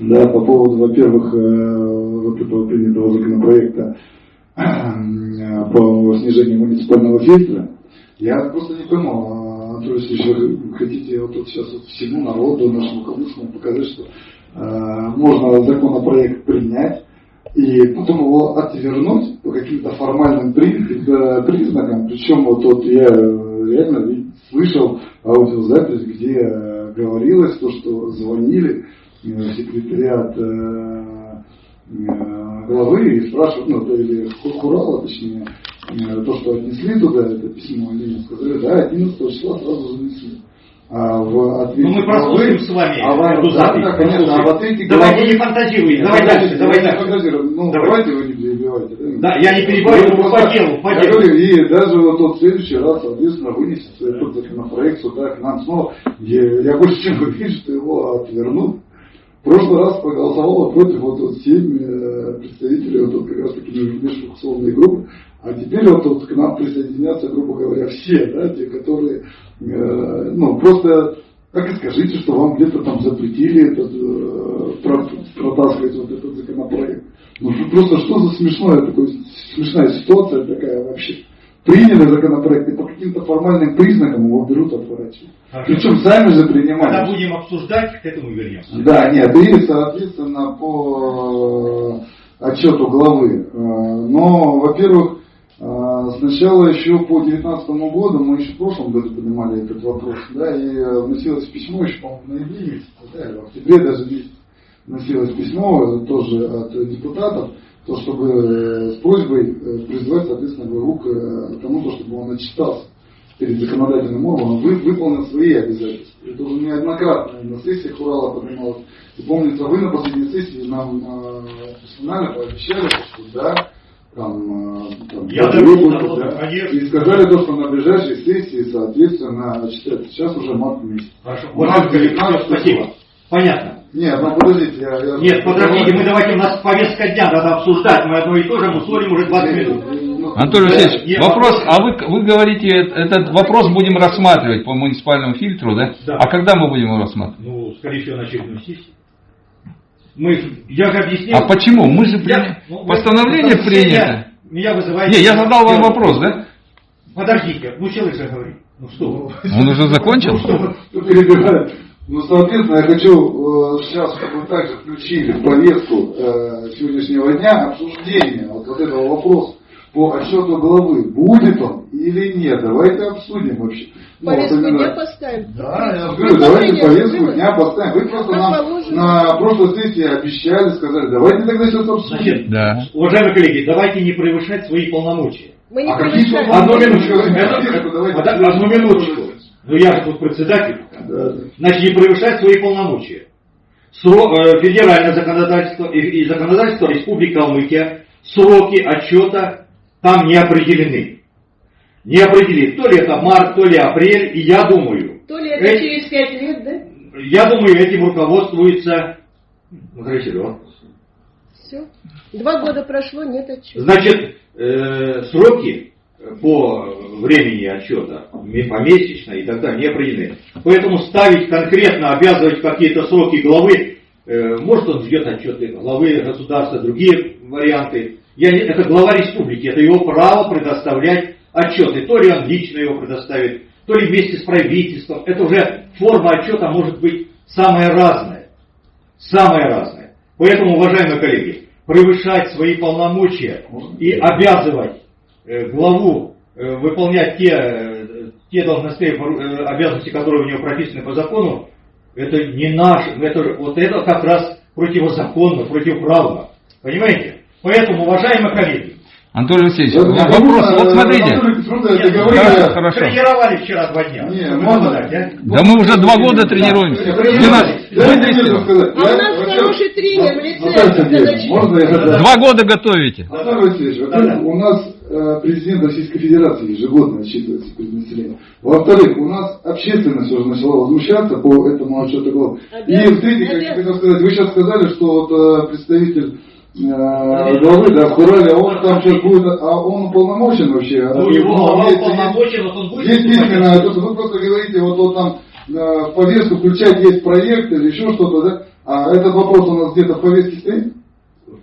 да, по поводу, во-первых, э, вот этого принятого законопроекта э, по снижению муниципального фильтра. Я просто не пойму, а, Анатолий Васильевич, вы хотите вот тут сейчас вот всему народу, нашему калмыцкому показать, что э, можно законопроект принять, и потом его отвернуть по каким-то формальным э, признакам. Причем вот, вот я э, реально слышал аудиозапись, где э, говорилось то, что звонили секретариат главы и спрашивают, ну, или Хурала, точнее, то, что отнесли туда это письмо, они сказали, да, 11 числа сразу занесли. А в ответе Ну, мы прослушаем с вами а в- эту да, запись, да, конечно, а в ответе Давайте главы- не фантазируйте, давай дальше, давай дальше. Ну, Давай. давайте вы не перебивайте. Да, я не перебиваю, Ну, по делу, по делу. говорю, и даже вот тот следующий раз, соответственно, вынесет этот законопроект сюда к нам снова. Я, я больше чем уверен, что его отвернут. В прошлый раз проголосовало против вот, вот семь э, представителей вот, вот как раз таки межфракционной группы. А теперь вот, вот к нам присоединятся, грубо говоря, все, да, те, которые, э, ну, просто так и скажите, что вам где-то там запретили этот, э, про- протаскивать вот этот законопроект. Ну просто что за смешное такое, смешная ситуация такая вообще. приняли законопроект и по каким-то формальным признакам его берут отворачивают. Причем сами же принимали. Когда будем обсуждать, к этому вернемся. Да, нет, и, соответственно, по э, отчету главы. Э, но, во-первых, сначала еще по 2019 году, мы еще в прошлом году поднимали этот вопрос, да, и вносилось письмо еще, по-моему, в месяце, да, в октябре даже вносилось письмо тоже от депутатов, то, чтобы с просьбой призвать, соответственно, главу к тому, чтобы он отчитался перед законодательным органом, вы, выполнил свои обязательства. Это уже неоднократно на сессиях Урала поднималось. И помнится, вы на последней сессии нам э, персонально пообещали, что да, там, э, там Я будет, да, конечно. и сказали то, что на ближайшей сессии, соответственно, читать. Сейчас уже март месяц. Хорошо. Март, спасибо. Понятно. Нет, ну подождите, я... я Нет, подождите, мы давайте, у нас повестка дня, надо обсуждать, мы одно и то же, мы ссорим уже 20 минут. Анатолий Васильевич, Нет, вопрос, а вы, вы говорите, этот вопрос будем рассматривать по муниципальному фильтру, да? Да. А когда мы будем его рассматривать? Ну, скорее всего, на очередной сессии. Мы, я же объяснил. А почему? Мы же я, ну, постановление вы, принято. Меня вызывает... Не, я задал вам вопрос, да? Подождите, ну человек же говорит. Ну что Он уже закончил? Ну, перебирает. Ну, соответственно, я хочу э, сейчас, чтобы вы также включили в повестку э, сегодняшнего дня обсуждение вот, вот этого вопроса по отчету главы, будет он или нет. Давайте обсудим вообще. Повестку ну, вот дня поставим. Да, я говорю, давайте повестку дня поставим. Вы просто нам на прошлой сессии обещали, сказали, давайте тогда сейчас обсудим. Значит, да. уважаемые коллеги, давайте не превышать свои полномочия. Мы не а превышаем. Одну минуточку. Одну минуточку. Ну я же тут председатель. Да. Значит, не превышать свои полномочия. Срок, э, федеральное законодательство и, и законодательство Республики Калмыкия сроки отчета там не определены. Не определены. То ли это март, то ли апрель, и я думаю... То ли это эти, через пять лет, да? Я думаю, этим руководствуется... Ну, хорошо, Все. Два года прошло, нет отчета. Значит, э, сроки по времени отчета, помесячно и так далее, не определены. Поэтому ставить конкретно, обязывать какие-то сроки главы, э, может он ждет отчеты главы государства, другие варианты, я это глава республики, это его право предоставлять отчеты. То ли он лично его предоставит, то ли вместе с правительством. Это уже форма отчета может быть самая разная. Самая разная. Поэтому, уважаемые коллеги, превышать свои полномочия и обязывать э, главу э, выполнять те, э, те должностные обязанности, которые у него прописаны по закону, это не наш, это, вот это как раз противозаконно, противоправно. Понимаете? Поэтому, уважаемые коллеги, Анатолий Васильевич, да, вопрос, вот смотрите. Хорошо, хорошо. Тренировали вчера два дня. Не, можно, да? да мы уже два года тренируемся. А у нас хороший тренер в лице. Два года готовите. Анатолий Васильевич, во-первых, у нас э, президент Российской Федерации ежегодно отчитывается перед населением. Во-вторых, у нас общественность уже начала возмущаться по этому отчету глав. И в-третьих, как я хотел сказать, вы сейчас сказали, что вот э, представитель главы, да, в Урале, а он там сейчас будет, а он уполномочен вообще? Ну, его глава уполномочен, вот он будет. Есть письменно, то, вы просто говорите, вот он там э, в повестку включать есть проект или еще что-то, да? А этот вопрос у нас где-то в повестке стоит?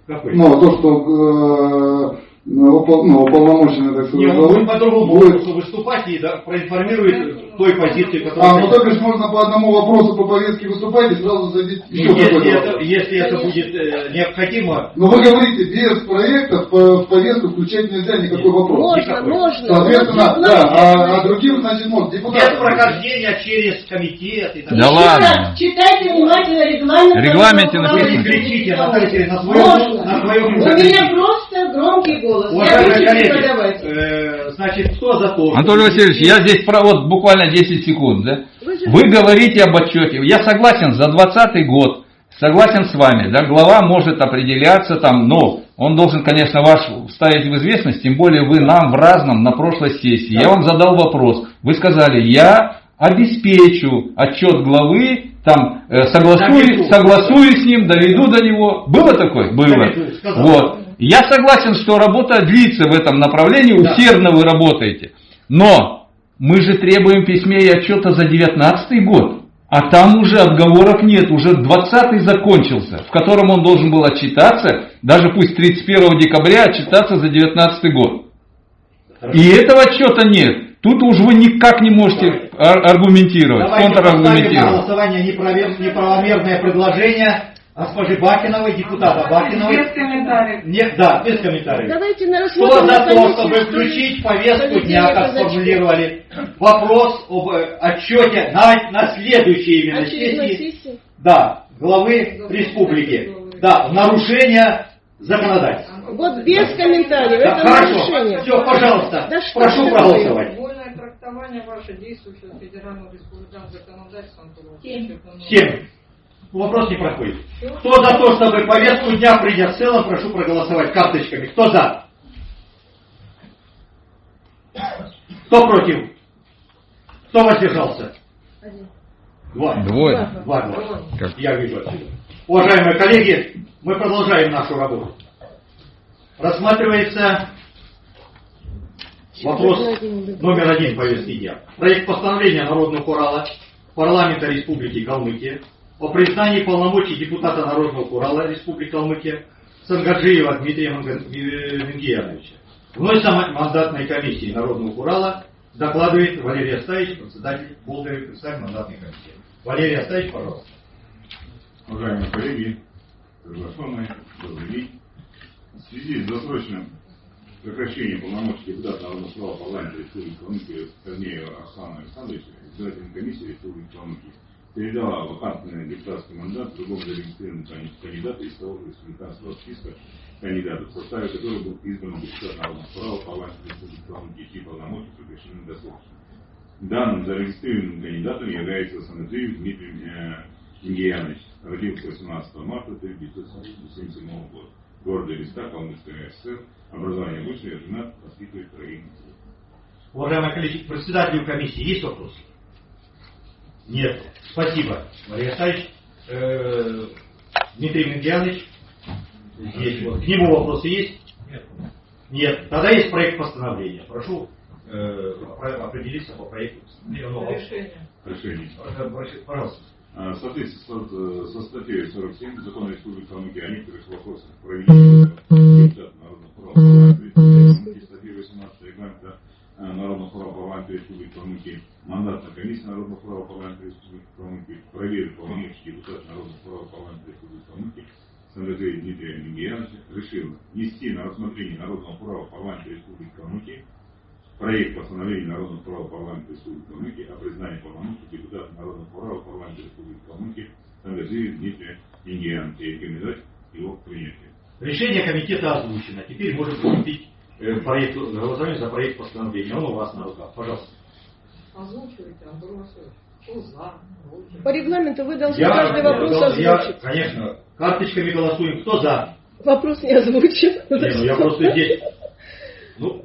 Какой? Ну, то, что э, ну, ну, уполномоченный, так сказать. Нет, он будет по-другому будет... выступать и да, проинформирует той позиции, которая... А, ну то есть можно по одному вопросу по повестке выступать и сразу задеть еще ну, если это, если это будет э, необходимо... Но вы говорите, без проекта в повестку включать нельзя никакой вопрос. Можно, никакой. можно. Соответственно, да, а, а другим, значит, можно. Депутаты. Без прохождения через комитет и так далее. Да ладно. Читайте внимательно регламент. В регламенте написано. Кричите, Наталья на своем, на своем У меня просто громкий голос голос. Уважаемые коллеги, э, значит, кто за то? Анатолий Васильевич, я здесь про вот буквально 10 секунд. Да? Вы, Вы говорите об отчете. Я согласен за 2020 год. Согласен с вами, да, глава может определяться там, но он должен, конечно, ваш ставить в известность, тем более вы нам в разном на прошлой сессии. Да. Я вам задал вопрос. Вы сказали, я обеспечу отчет главы, там, э, согласую, согласую с ним, доведу до него. Было такое? Было. Вот. Я согласен, что работа длится в этом направлении, да. усердно вы работаете. Но мы же требуем письме и отчета за 19 год. А там уже отговорок нет, уже 20 закончился, в котором он должен был отчитаться, даже пусть 31 декабря отчитаться за 19 год. И этого отчета нет. Тут уж вы никак не можете ар- аргументировать, Давайте поставим на контраргументировать. голосование неправомерное предложение госпожи Бакиновой, депутата Без Бакиновой. комментариев. Нет, да, без комментариев. Давайте на Кто рассмотрим за на то, чтобы что включить повестку дня, как сформулировали, вопрос об э, отчете на, на следующей именно сессии, сессии. да, главы республики, да, нарушение законодательства. Вот без комментариев. Да, Это хорошо, нарушение. все, пожалуйста, Да что прошу проголосовать. Вольное трактование ваше действующего федерального республиканского законодательства. Семь. Семь. Вопрос не проходит. Кто за то, чтобы повестку дня принять в целом, прошу проголосовать карточками. Кто за? Кто против? Кто воздержался? Два. Двое. Два голоса. Я вижу отсюда. Уважаемые коллеги, мы продолжаем нашу работу. Рассматривается вопрос номер один повестки дня. Проект постановления Народного Урала парламента Республики Калмыкия о признании полномочий депутата Народного Урала Республики Калмыкия Сангаджиева Дмитрия э, Мингияновича. Вновь мандатной комиссии Народного Урала докладывает Валерий Астаевич, председатель Болдырев, председатель мандатной комиссии. Валерий Астаевич, пожалуйста. Уважаемые коллеги, приглашенные, добрый день. В связи с досрочным прекращением полномочий депутата Народного права парламента Республики Калмыкия Корнеева Арсана Александровича, избирательная комиссия Республики Калмыкия передала вакантный депутатский мандат другому зарегистрированному кандидату из того же республиканского списка кандидатов, в составе которого был избран депутат Народного права парламента Республики Калмыкия, чьи полномочия прекращены досрочно. Данным зарегистрированным кандидатом является Санаджиев Дмитрий э, Ингиянович. Родился 18 марта 1977 года. В городе Листа, Калмыцкая ССР. Образование высшее, женат, воспитывает троих. Уважаемые коллеги, председателю комиссии есть вопросы? Нет. Спасибо, Валерий Астаевич. Э, Дмитрий Мингиянович, есть. Вот. К нему вопросы есть? Нет. Нет. Тогда есть проект постановления. Прошу э, определиться по проекту постановления. Ну, Решение. Решение. э, Пожалуйста. А, В соответствии со, со статьей 47 Закона Республики Калмыкия о некоторых вопросах проведения депутата Народного права парламента Республики Калмыкия, статьи 18 регламента Народного права парламента Республики Калмыкия, мандатная комиссия Народного права парламента Республики Калмыкия проверит полномочия депутата Народного права парламента Республики Калмыкия Сангаджея Дмитрия Мингияновича решила внести на рассмотрение Народного права парламента Республики Калмыкия проект постановления Народного права парламента Республики Калмыкия о признании полномочий депутата Народного права парламента Республики Калмыкия Сангаджиева Дмитрия Мингияновича и рекомендовать его к принятию. Решение комитета озвучено. Теперь можем приступить э, к проекту, голосование за проект постановления. Он у вас на руках. Пожалуйста. Озвучивайте, Антон Васильевич. Кто за? против? По регламенту вы должны Я- каждый вопрос я- я- озвучить. конечно, карточками голосуем. Кто за? Вопрос не озвучен. Не, ну я просто здесь. Ну,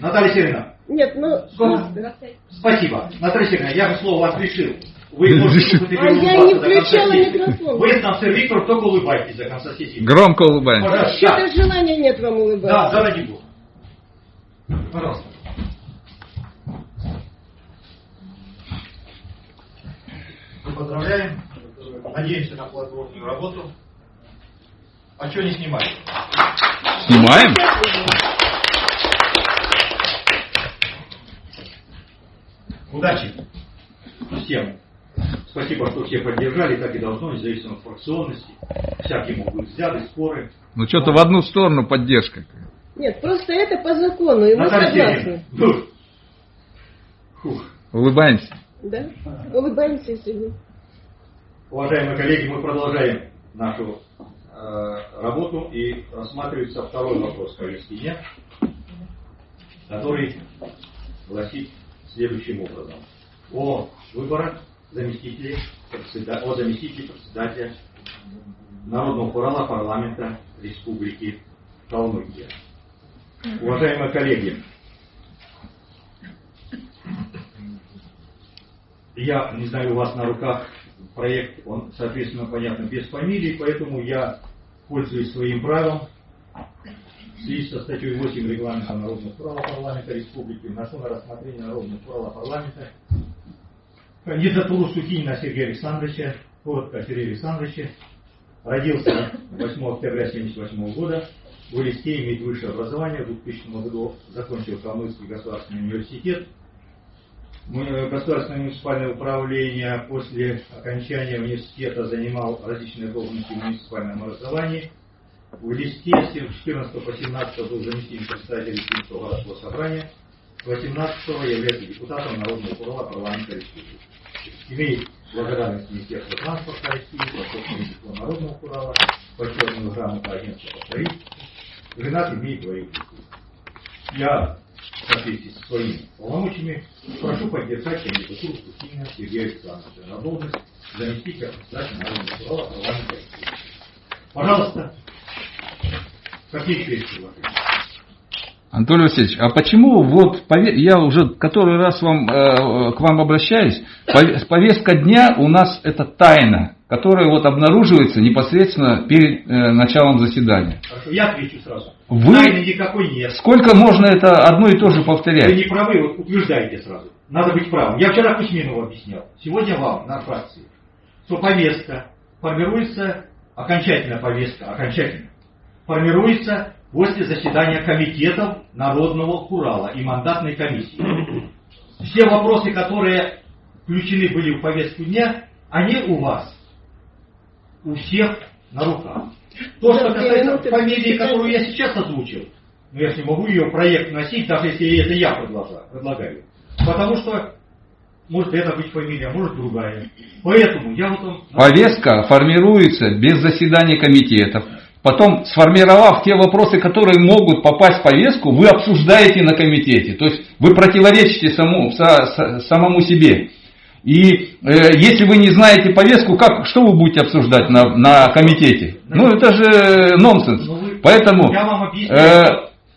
Наталья Сергеевна, Нет, ну... Сколько? спасибо. Наталья Сергеевна, я же слово вас решил. Вы можете А я не включала микрофон. Вы там, сэр Виктор, только улыбайтесь до конца сессии. Громко улыбаемся. Пожалуйста. Что-то желания нет вам Да, улыбаться. да, ради бога. Пожалуйста. Поздравляем. Надеемся на плодотворную работу. А что не снимать? Снимаем? Удачи всем. Спасибо, что все поддержали, так и должно, независимо от фракционности. Всякие могут взгляды, споры. Ну что-то в одну сторону поддержка. Нет, просто это по закону, и мы согласны. Ну. Улыбаемся. Да? Улыбаемся себе. Уважаемые коллеги, мы продолжаем нашу э, работу и рассматривается второй вопрос повестки дня, который гласит следующим образом. О выборах заместителей, председа- о заместителе председателя Народного хурала парламента Республики Калмыкия. Уважаемые коллеги, я не знаю, у вас на руках проект, он, соответственно, понятно, без фамилии, поэтому я пользуюсь своим правом в связи со статьей 8 регламента Народного права парламента Республики вношу на рассмотрение Народного права парламента. Кандидатуру Сухинина Сергея Александровича, коротко Сергея Александровича, родился 8 октября 1978 года, в Элисте имеет высшее образование, в 2000 году закончил Калмыцкий государственный университет. Государственное муниципальное управление после окончания университета занимал различные должности в муниципальном образовании. В Элисте с 14 по 17 был заместителем председателя Листинского городского собрания. 18 является депутатом Народного курала парламента республики. Имеет благодарность Министерства транспорта России, Восточного диплом Народного курала, почетную грамоту агентства по строительству. Женат имеет двоих детей. Я в соответствии со своими полномочиями прошу поддержать кандидатуру Кусинина Сергея Александровича на должность заместителя председателя Народного курала парламента. Пожалуйста, какие еще есть предложения? Анатолий Васильевич, а почему вот я уже который раз вам, э, к вам обращаюсь, повестка дня у нас это тайна, которая вот обнаруживается непосредственно перед э, началом заседания. Хорошо, я отвечу сразу. Вы... Тайны никакой нет. Сколько можно это одно и то же повторять? Вы не правы, вот утверждаете сразу. Надо быть правым. Я вчера Кузьминову объяснял, сегодня вам на фракции, что повестка формируется, окончательная повестка, окончательно, формируется после заседания комитетов Народного Курала и мандатной комиссии. Все вопросы, которые включены были в повестку дня, они у вас, у всех на руках. То, что касается фамилии, которую я сейчас озвучил, ну я же не могу ее проект носить, даже если это я предлагаю. Потому что может это быть фамилия, может другая. Поэтому я вот он... Повестка формируется без заседания комитетов, Потом, сформировав те вопросы, которые могут попасть в повестку, вы обсуждаете на комитете. То есть вы противоречите саму, са, самому себе. И э, если вы не знаете повестку, как, что вы будете обсуждать на, на комитете? Ну это же нонсенс. Ну, Поэтому э,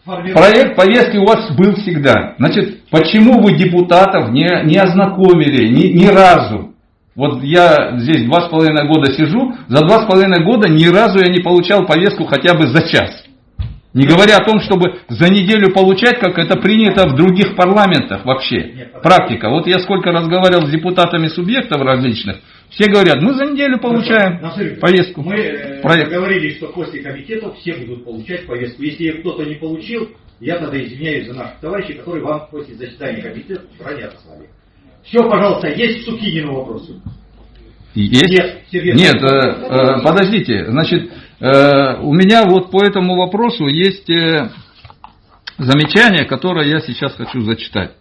проект повестки у вас был всегда. Значит, почему вы депутатов не, не ознакомили ни, ни разу? Вот я здесь два с половиной года сижу, за два с половиной года ни разу я не получал повестку хотя бы за час. Не говоря о том, чтобы за неделю получать, как это принято в других парламентах вообще. Практика. Вот я сколько разговаривал с депутатами субъектов различных, все говорят, мы за неделю получаем Насыр, повестку. Мы э, проект. говорили, что после комитетов все будут получать повестку. Если кто-то не получил, я тогда извиняюсь за наших товарищей, которые вам после заседания комитета ранее отослали. Все, пожалуйста, есть Сукинину вопросы? Есть? Нет, Сергей. Нет э, э, подождите, значит, у меня вот по этому вопросу есть э, замечание, которое я сейчас хочу зачитать.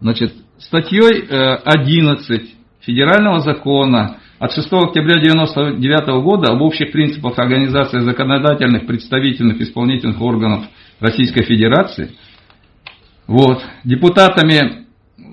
Значит, статьей э, 11 Федерального закона от 6 октября 1999 года об общих принципах организации законодательных, представительных, исполнительных органов Российской Федерации, вот, депутатами Э,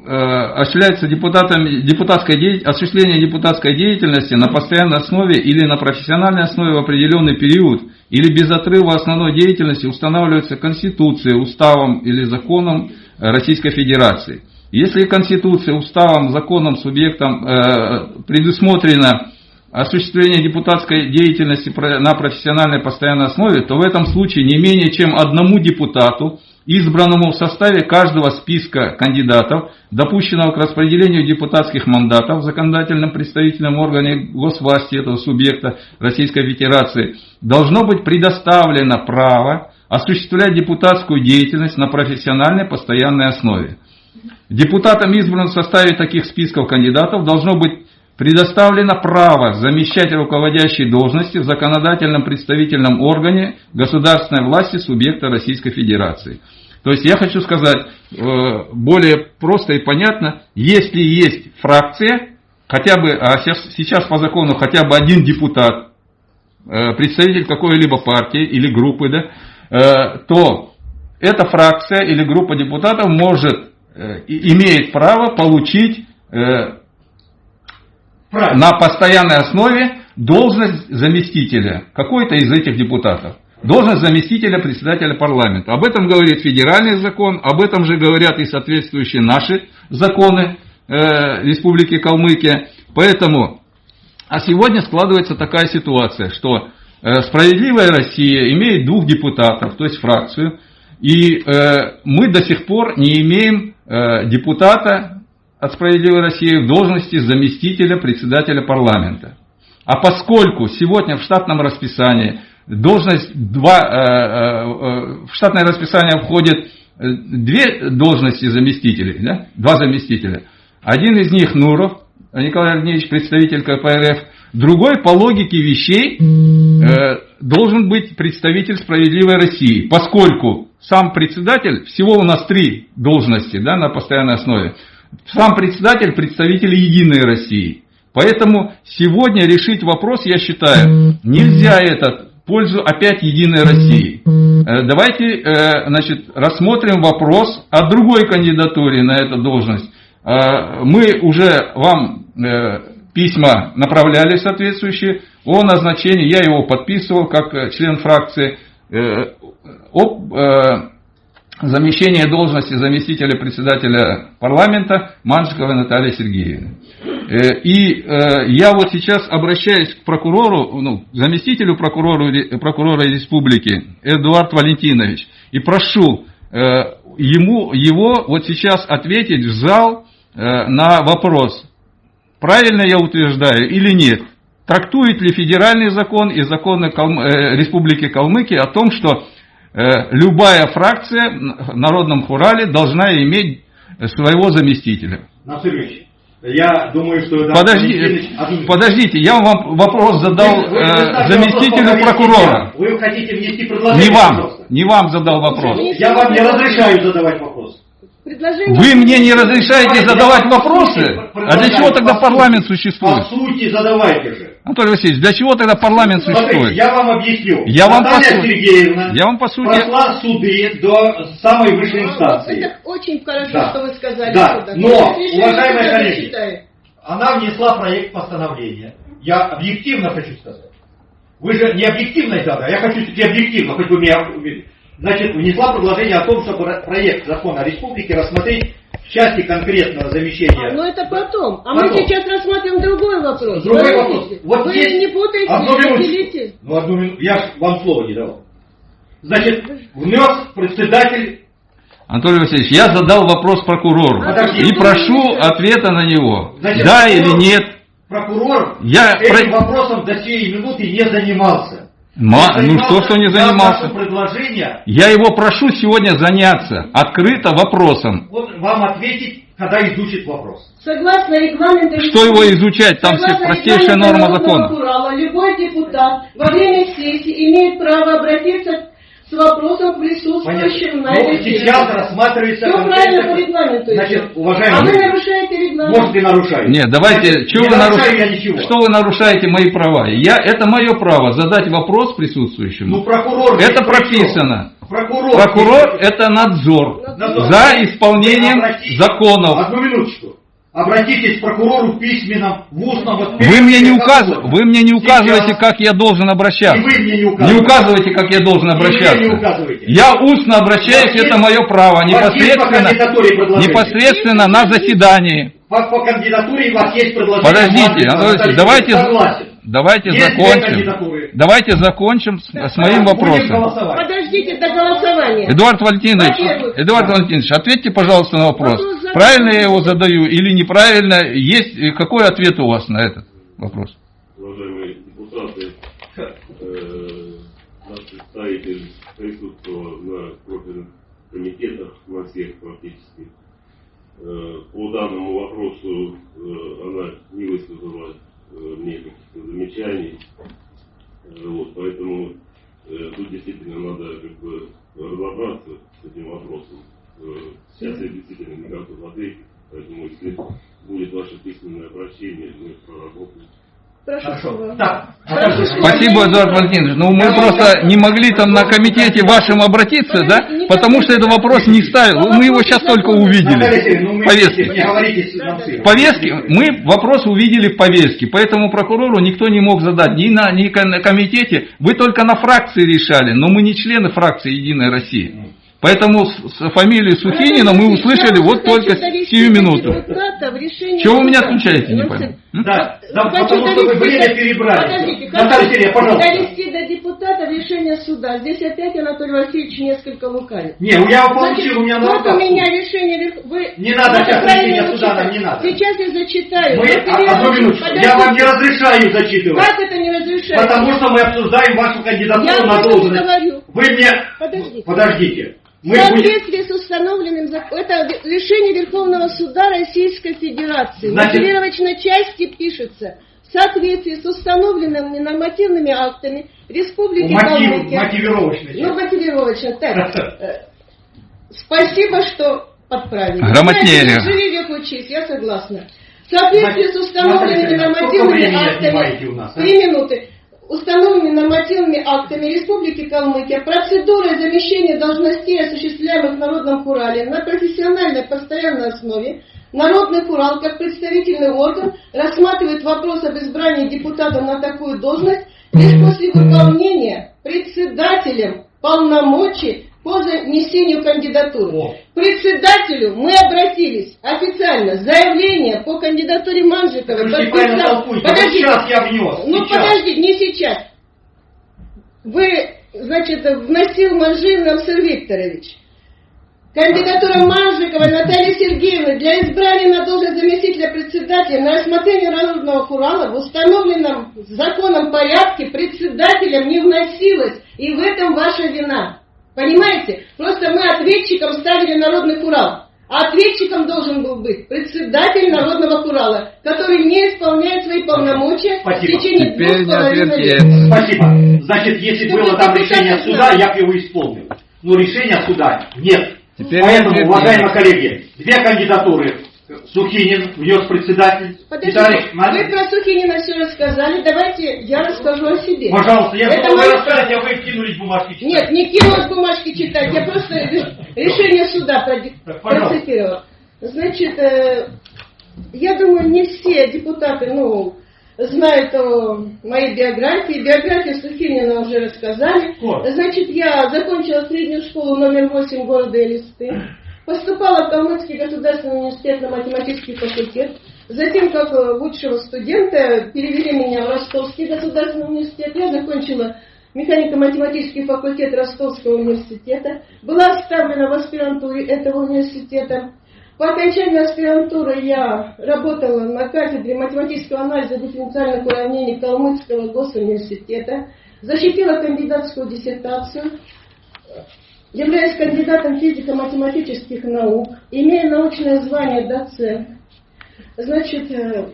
осуществляется депутатами, депутатской осуществление депутатской деятельности на постоянной основе или на профессиональной основе в определенный период или без отрыва основной деятельности устанавливается Конституцией, уставом или законом Российской Федерации. Если Конституцией, уставом, законом, субъектом э, предусмотрено осуществление депутатской деятельности на профессиональной постоянной основе, то в этом случае не менее чем одному депутату избранному в составе каждого списка кандидатов, допущенного к распределению депутатских мандатов в законодательном представительном органе госвласти этого субъекта Российской Федерации, должно быть предоставлено право осуществлять депутатскую деятельность на профессиональной постоянной основе. Депутатам, избранным в составе таких списков кандидатов, должно быть предоставлено право замещать руководящие должности в законодательном представительном органе государственной власти субъекта Российской Федерации. То есть я хочу сказать э, более просто и понятно, если есть фракция, хотя бы, а сейчас по закону хотя бы один депутат, э, представитель какой-либо партии или группы, да, э, то эта фракция или группа депутатов может, имеет право получить на постоянной основе должность заместителя какой-то из этих депутатов должность заместителя председателя парламента. Об этом говорит федеральный закон, об этом же говорят и соответствующие наши законы э, Республики Калмыкия. Поэтому, а сегодня складывается такая ситуация, что э, справедливая Россия имеет двух депутатов, то есть фракцию, и э, мы до сих пор не имеем э, депутата от справедливой России в должности заместителя председателя парламента. А поскольку сегодня в штатном расписании должность, два, э, э, в штатное расписание входит две должности заместителей, да? два заместителя. Один из них Нуров, Николай Андреевич, представитель КПРФ, другой по логике вещей должен быть представитель справедливой России, поскольку сам председатель, всего у нас три должности да, на постоянной основе, сам председатель представитель Единой России. Поэтому сегодня решить вопрос, я считаю, нельзя этот пользу опять Единой России. Э, давайте э, значит, рассмотрим вопрос о другой кандидатуре на эту должность. Э, мы уже вам письма направляли соответствующие о назначении, я его подписывал как член фракции, об замещение должности заместителя председателя парламента Манжиковой Натальи Сергеевны. Э, и э, я вот сейчас обращаюсь к прокурору, ну, заместителю прокурора, прокурора республики Эдуард Валентинович и прошу э, ему, его вот сейчас ответить в зал на вопрос, правильно я утверждаю или нет, трактует ли федеральный закон и законы. Республики Калмыкия о том, что любая фракция в Народном Хурале должна иметь своего заместителя. Насырович, я думаю, что... Подожди, подождите, я вам вопрос задал вы, вы, э, заместителю прокурора. Вы хотите внести предложение? Не вам, не вам задал вопрос. Я вам не разрешаю задавать вопрос. Вы мне не разрешаете задавать вопросы? А для чего тогда парламент существует? По сути, задавайте же. Анатолий Васильевич, для чего тогда парламент существует? Смотрите, я вам объясню. Я вам по Сергеевна я вам по сути... прошла суды до самой высшей инстанции. Это очень хорошо, да. что вы сказали. Да, сюда. но, уважаемые коллеги, она внесла проект постановления. Я объективно хочу сказать. Вы же не объективно это, а я хочу таки объективно, хоть вы меня значит, внесла предложение о том, чтобы проект закона республики рассмотреть в части конкретного замещения. А, ну это потом. А потом. мы сейчас рассмотрим другой вопрос. Другой вопрос. Вот Вы есть... не путаете, одну не Ну, одну минуту. Я вам слово не давал. Значит, внес председатель Анатолий Васильевич, я задал вопрос прокурору Подожди, и прошу ответа на него. Значит, да прокурор, или нет. Прокурор я этим про... вопросом до сей минуты не занимался. Ма, ну что, что не занимался? Предложение. Я его прошу сегодня заняться открыто вопросом. Вот вам ответить, когда изучит вопрос. Согласно регламенту... Что его изучать? Там все простейшая норма закона. Урала, любой депутат во время сессии имеет право обратиться с вопросом присутствующим на этой сейчас рассматривается... Все правильно по регламенту. Значит, уважаемые... А вы нарушаете регламент. Может, и нарушаете. Нет, давайте... Значит, что, не вы наруш... что вы нарушаете мои права? Я... Это мое право задать вопрос присутствующим. Ну, прокурор... Это прописано. Прокурор... Прокурор это надзор. надзор. За исполнением законов. Одну минуточку. Обратитесь к прокурору в письменном, в устном. Вот, вы, мне не указ... вы мне не указываете, Сейчас. как я должен обращаться. И вы мне не указываете. Не указывайте, как я должен обращаться. И вы мне не указываете. Я устно обращаюсь, это мое право. Непосредственно, непосредственно на заседании. По, по кандидатуре у вас есть предложение. Подождите, давайте, давайте закончим. Давайте закончим с, с моим вопросом. Подождите до голосования. Эдуард Валентинович, Эдуард Валентинович, ответьте, пожалуйста, на вопрос. Правильно я его задаю или неправильно? Есть какой ответ у вас на этот вопрос? Уважаемые депутаты, э, наш представитель присутствовал на профильных комитетах, на всех практически. Э, по данному вопросу э, она не высказала э, мне каких-то замечаний. Вот, поэтому э, тут действительно надо как бы разобраться с этим вопросом. Э, сейчас я действительно не готов ответить, поэтому если будет ваше письменное обращение, мы проработаем. Хорошо. Так. Спасибо, Эдуард Валентинович. Ну, мы просто не могли там на комитете вашем обратиться, да? Потому что этот вопрос не ставил. Мы его сейчас только увидели. Ну, повестки. Повестки. Мы вопрос увидели в повестке. Поэтому прокурору никто не мог задать ни на, ни на комитете. Вы только на фракции решали. Но мы не члены фракции Единой России. Поэтому с, фамилией Сухинина мы услышали вот только сию минуту. Чего вы меня отключаете, не понял? Да, да потому что вы время перебрали. Подождите, Наталья Сергеевна, пожалуйста. довести до депутата решение суда. Здесь опять Анатолий Васильевич несколько лукавит. Не, я получил, у меня на вот у меня решение... Вы, Не надо вы сейчас решение суда, нам не надо. Сейчас я зачитаю. Мы, а- одну минуточку, я вам не разрешаю зачитывать. Как это не разрешается? Потому что мы обсуждаем вашу кандидатуру Я на об этом должность. говорю. Вы мне... Подождите. Подождите. Мы В будем... соответствии с установленным законом, это решение Верховного Суда Российской Федерации. В Значит- мотивировочной части пишется, в соответствии с установленными нормативными актами Республики Мотив, Калмыкия. мотивировочный. Ну, мотивировочно, так. э, Спасибо, что подправили. Грамотнее. Знаете, Живи век учись, я согласна. В соответствии с установленными нормативными актами... а? Три минуты. Установленными нормативными актами Республики Калмыкия процедура замещения должностей, осуществляемых в Народном Хурале на профессиональной постоянной основе, Народный Хурал, как представительный орган, рассматривает вопрос об избрании депутата на такую должность лишь после выполнения председателем полномочий по занесению кандидатуры. К председателю мы обратились официально. Заявление по кандидатуре Манжикова. Неправильно подписал- Подождите. сейчас я внес. Ну сейчас. подожди, не сейчас. Вы, значит, вносил Манжин Намсыр Викторович. Кандидатура Манжиковой Натальи Сергеевны для избрания на должность заместителя председателя на рассмотрение Народного Хурала в установленном законом порядке председателем не вносилась. И в этом ваша вина. Понимаете? Просто мы ответчиком ставили Народный Хурал. А ответчиком должен был быть председатель Народного Хурала, который не исполняет свои полномочия Спасибо. в течение Теперь двух с половиной лет. Спасибо. Значит, если Чтобы было там решение суда, я бы его исполнил. Но решения суда нет. Теперь Поэтому, уважаемые коллеги, две кандидатуры. Сухинин внес председатель. Подождите, Виталий вы про Сухинина все рассказали, давайте я расскажу о себе. Пожалуйста, я Это мои- рассказать, а вы кинулись бумажки читать. Нет, не кинулась бумажки читать, я просто ре- решение суда процитировала. Значит, э, я думаю, не все депутаты, ну, знают о моей биографии. Биографию Сухинина уже рассказали. Значит, я закончила среднюю школу номер 8 города Элисты. Поступала в Калмыцкий государственный университет на математический факультет. Затем, как э, лучшего студента, перевели меня в Ростовский государственный университет. Я закончила механико-математический факультет Ростовского университета. Была оставлена в аспирантуре этого университета. По окончании аспирантуры я работала на кафедре математического анализа дифференциальных уравнений Калмыцкого госуниверситета. Защитила кандидатскую диссертацию являюсь кандидатом физико-математических наук, имея научное звание доцент. Значит, э,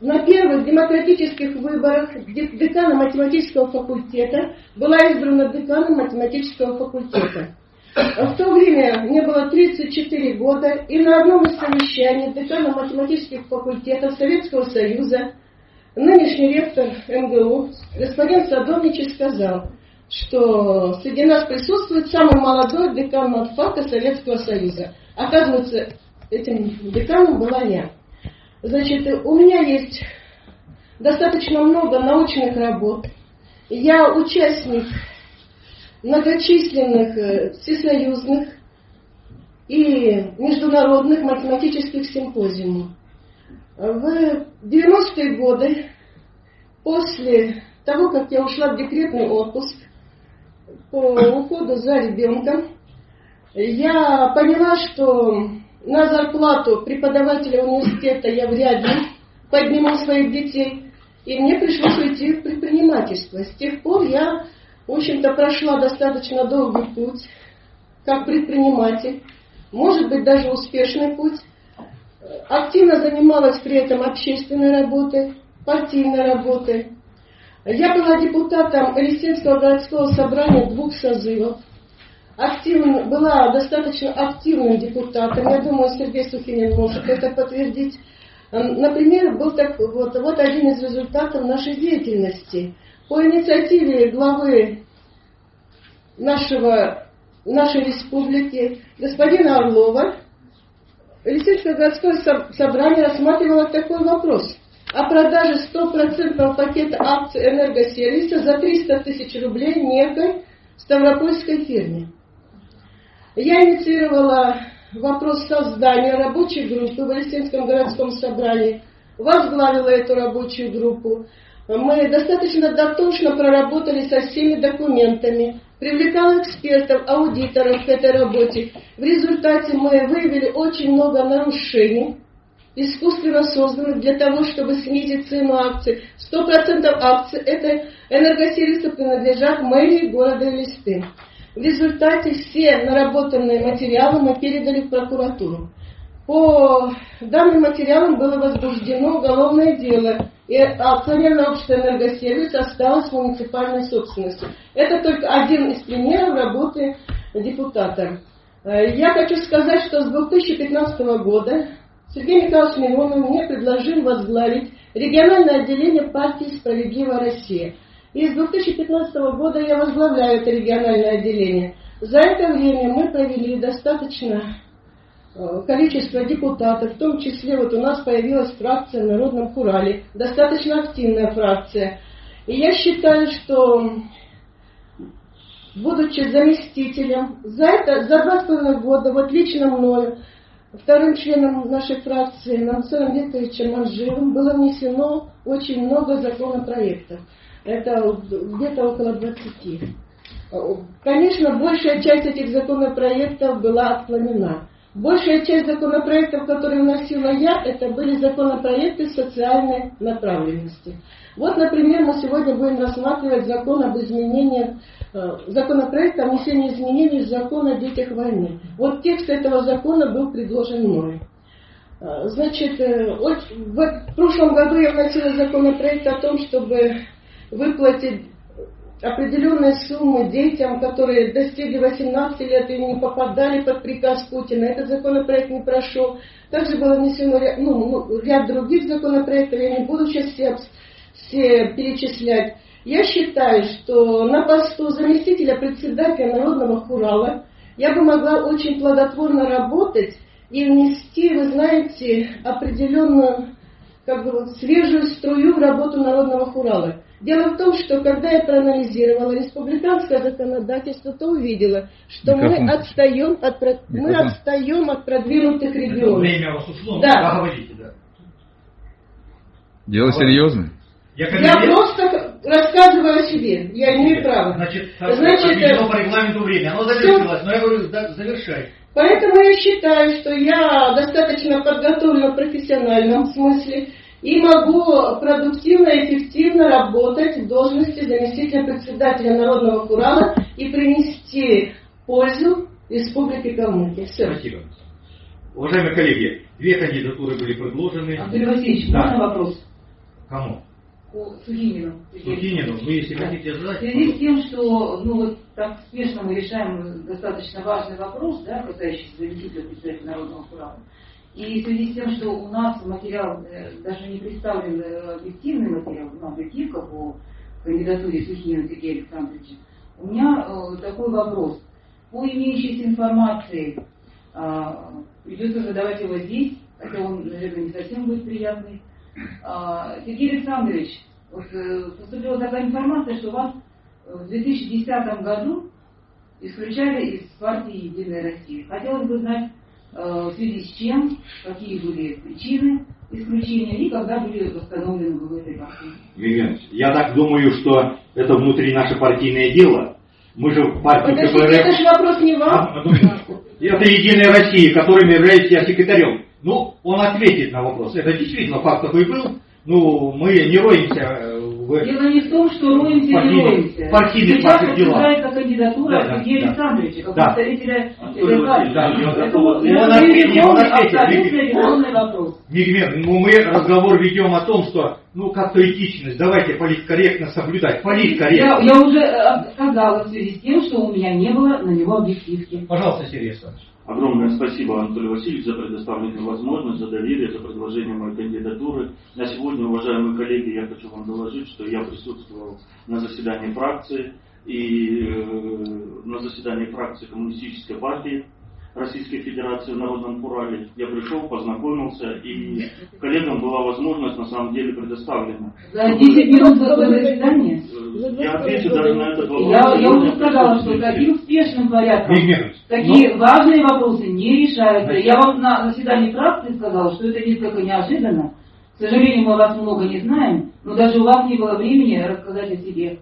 на первых демократических выборах де- декана математического факультета была избрана деканом математического факультета. В то время мне было 34 года, и на одном из совещаний декана математических факультетов Советского Союза нынешний ректор МГУ господин Садовничий сказал, что среди нас присутствует самый молодой декан матфака Советского Союза. Оказывается, этим деканом была я. Значит, у меня есть достаточно много научных работ. Я участник многочисленных э, всесоюзных и международных математических симпозиумов. В 90-е годы, после того, как я ушла в декретный отпуск, по уходу за ребенком, я поняла, что на зарплату преподавателя университета я вряд ли подниму своих детей, и мне пришлось уйти в предпринимательство. С тех пор я, в общем-то, прошла достаточно долгий путь, как предприниматель, может быть, даже успешный путь. Активно занималась при этом общественной работой, партийной работой. Я была депутатом Элисинского городского собрания двух созывов. Активно, была достаточно активным депутатом. Я думаю, Сергей Сухинин может это подтвердить. Например, был так, вот, вот один из результатов нашей деятельности. По инициативе главы нашего, нашей республики, господина Орлова, Лисичское городское со- собрание рассматривало такой вопрос о продаже стопроцентного пакета акций энергосервиса за 300 тысяч рублей некой Ставропольской фирме. Я инициировала вопрос создания рабочей группы в Элисинском городском собрании, возглавила эту рабочую группу. Мы достаточно дотошно проработали со всеми документами, привлекал экспертов, аудиторов к этой работе. В результате мы выявили очень много нарушений, искусственно созданных для того, чтобы снизить цену акций. 100% акций это энергосервисы принадлежат мэрии города Элисты. В результате все наработанные материалы мы передали в прокуратуру. По данным материалам было возбуждено уголовное дело, и акционерное общество «Энергосервис» осталось в муниципальной собственности. Это только один из примеров работы депутата. Э, я хочу сказать, что с 2015 года Сергей Михайлович Миронов мне предложил возглавить региональное отделение партии «Справедливая Россия». И с 2015 года я возглавляю это региональное отделение. За это время мы провели достаточно э, количество депутатов, в том числе вот у нас появилась фракция в Народном Хурале, достаточно активная фракция. И я считаю, что будучи заместителем, за это, за два с половиной года, вот лично мною, вторым членом нашей фракции, Нансором Викторовичем Манжевым, было внесено очень много законопроектов. Это где-то около 20. Конечно, большая часть этих законопроектов была отклонена. Большая часть законопроектов, которые вносила я, это были законопроекты социальной направленности. Вот, например, мы сегодня будем рассматривать закон об изменении, э, законопроект о внесении изменений в закон о детях войны. Вот текст этого закона был предложен мной. Э, значит, э, в прошлом году я вносила законопроект о том, чтобы выплатить определенные суммы детям, которые достигли 18 лет и не попадали под приказ Путина. Этот законопроект не прошел. Также было внесено ну, ну, ряд других законопроектов, я не буду сейчас все, все перечислять. Я считаю, что на посту заместителя председателя Народного Хурала я бы могла очень плодотворно работать и внести, вы знаете, определенную как бы, свежую струю в работу Народного Хурала. Дело в том, что когда я проанализировала республиканское законодательство, то увидела, что Микрофон. мы отстаем от, мы отстаем от продвинутых регионов. Время у вас ушло, да. говорите, да. Дело серьезное. Я, я просто рассказываю о себе, я имею право. Значит, Значит по регламенту время, оно завершилось, но я говорю, да, завершай. Поэтому я считаю, что я достаточно подготовлена в профессиональном смысле, и могу продуктивно и эффективно работать в должности заместителя председателя Народного Курала и принести пользу Республике Калмыкия. Все. Спасибо. Уважаемые коллеги, две кандидатуры были предложены. Анатолий Васильевич, да. можно вопрос? Кому? Сухинину. Сухинину, вы если да. хотите задать. В связи с тем, что ну, вот так спешно мы решаем достаточно важный вопрос, да, касающийся заместителя председателя Народного Курала, и в связи с тем, что у нас материал, э, даже не представлен э, объективный материал, ну, объективка по кандидатуре Сухинина Сергея Александровича, у меня э, такой вопрос. По имеющейся информации, э, придется задавать его здесь, хотя он, наверное, не совсем будет приятный. Э, Сергей Александрович, вот, э, поступила такая информация, что вас в 2010 году исключали из партии «Единая Россия». Хотелось бы знать, Э, в связи с чем, какие были причины исключения и когда были восстановлены в этой партии. Я так думаю, что это внутри наше партийное дело. Мы же в партии КПРФ... Это же вопрос не вам. Это Единая Россия, которым являюсь я секретарем. Ну, он ответит на вопрос. Это действительно факт такой был. Ну, мы не роемся э, в... Дело не в том, что роемся партийных, не роемся. Партийных Сейчас обсуждается кандидатура да, Сергея да, Александровича, как да. представителя РК. Да, это абсолютно резонный вопрос. Нигмер, ну мы разговор ведем о том, что ну как-то этичность, давайте политкорректно соблюдать. Политкорректно. Я, я уже э, сказала в связи с тем, что у меня не было на него объективки. Пожалуйста, Сергей Александрович. Огромное спасибо, Анатолий Васильевич, за предоставленную возможность, за доверие, за предложение моей кандидатуры. На сегодня, уважаемые коллеги, я хочу вам доложить, что я присутствовал на заседании фракции и э, на заседании фракции Коммунистической партии Российской Федерации в Народном Урале. Я пришел, познакомился, и коллегам была возможность на самом деле предоставлена. За 10 минут заседание? Э, Я отвечу даже на этот вопрос. Я, я уже сказала, что таким успешным порядком такие важные вопросы не решаются. Я вам на заседании фракции сказала, что это несколько неожиданно. К сожалению, мы вас много не знаем, но даже у вас не было времени рассказать о себе.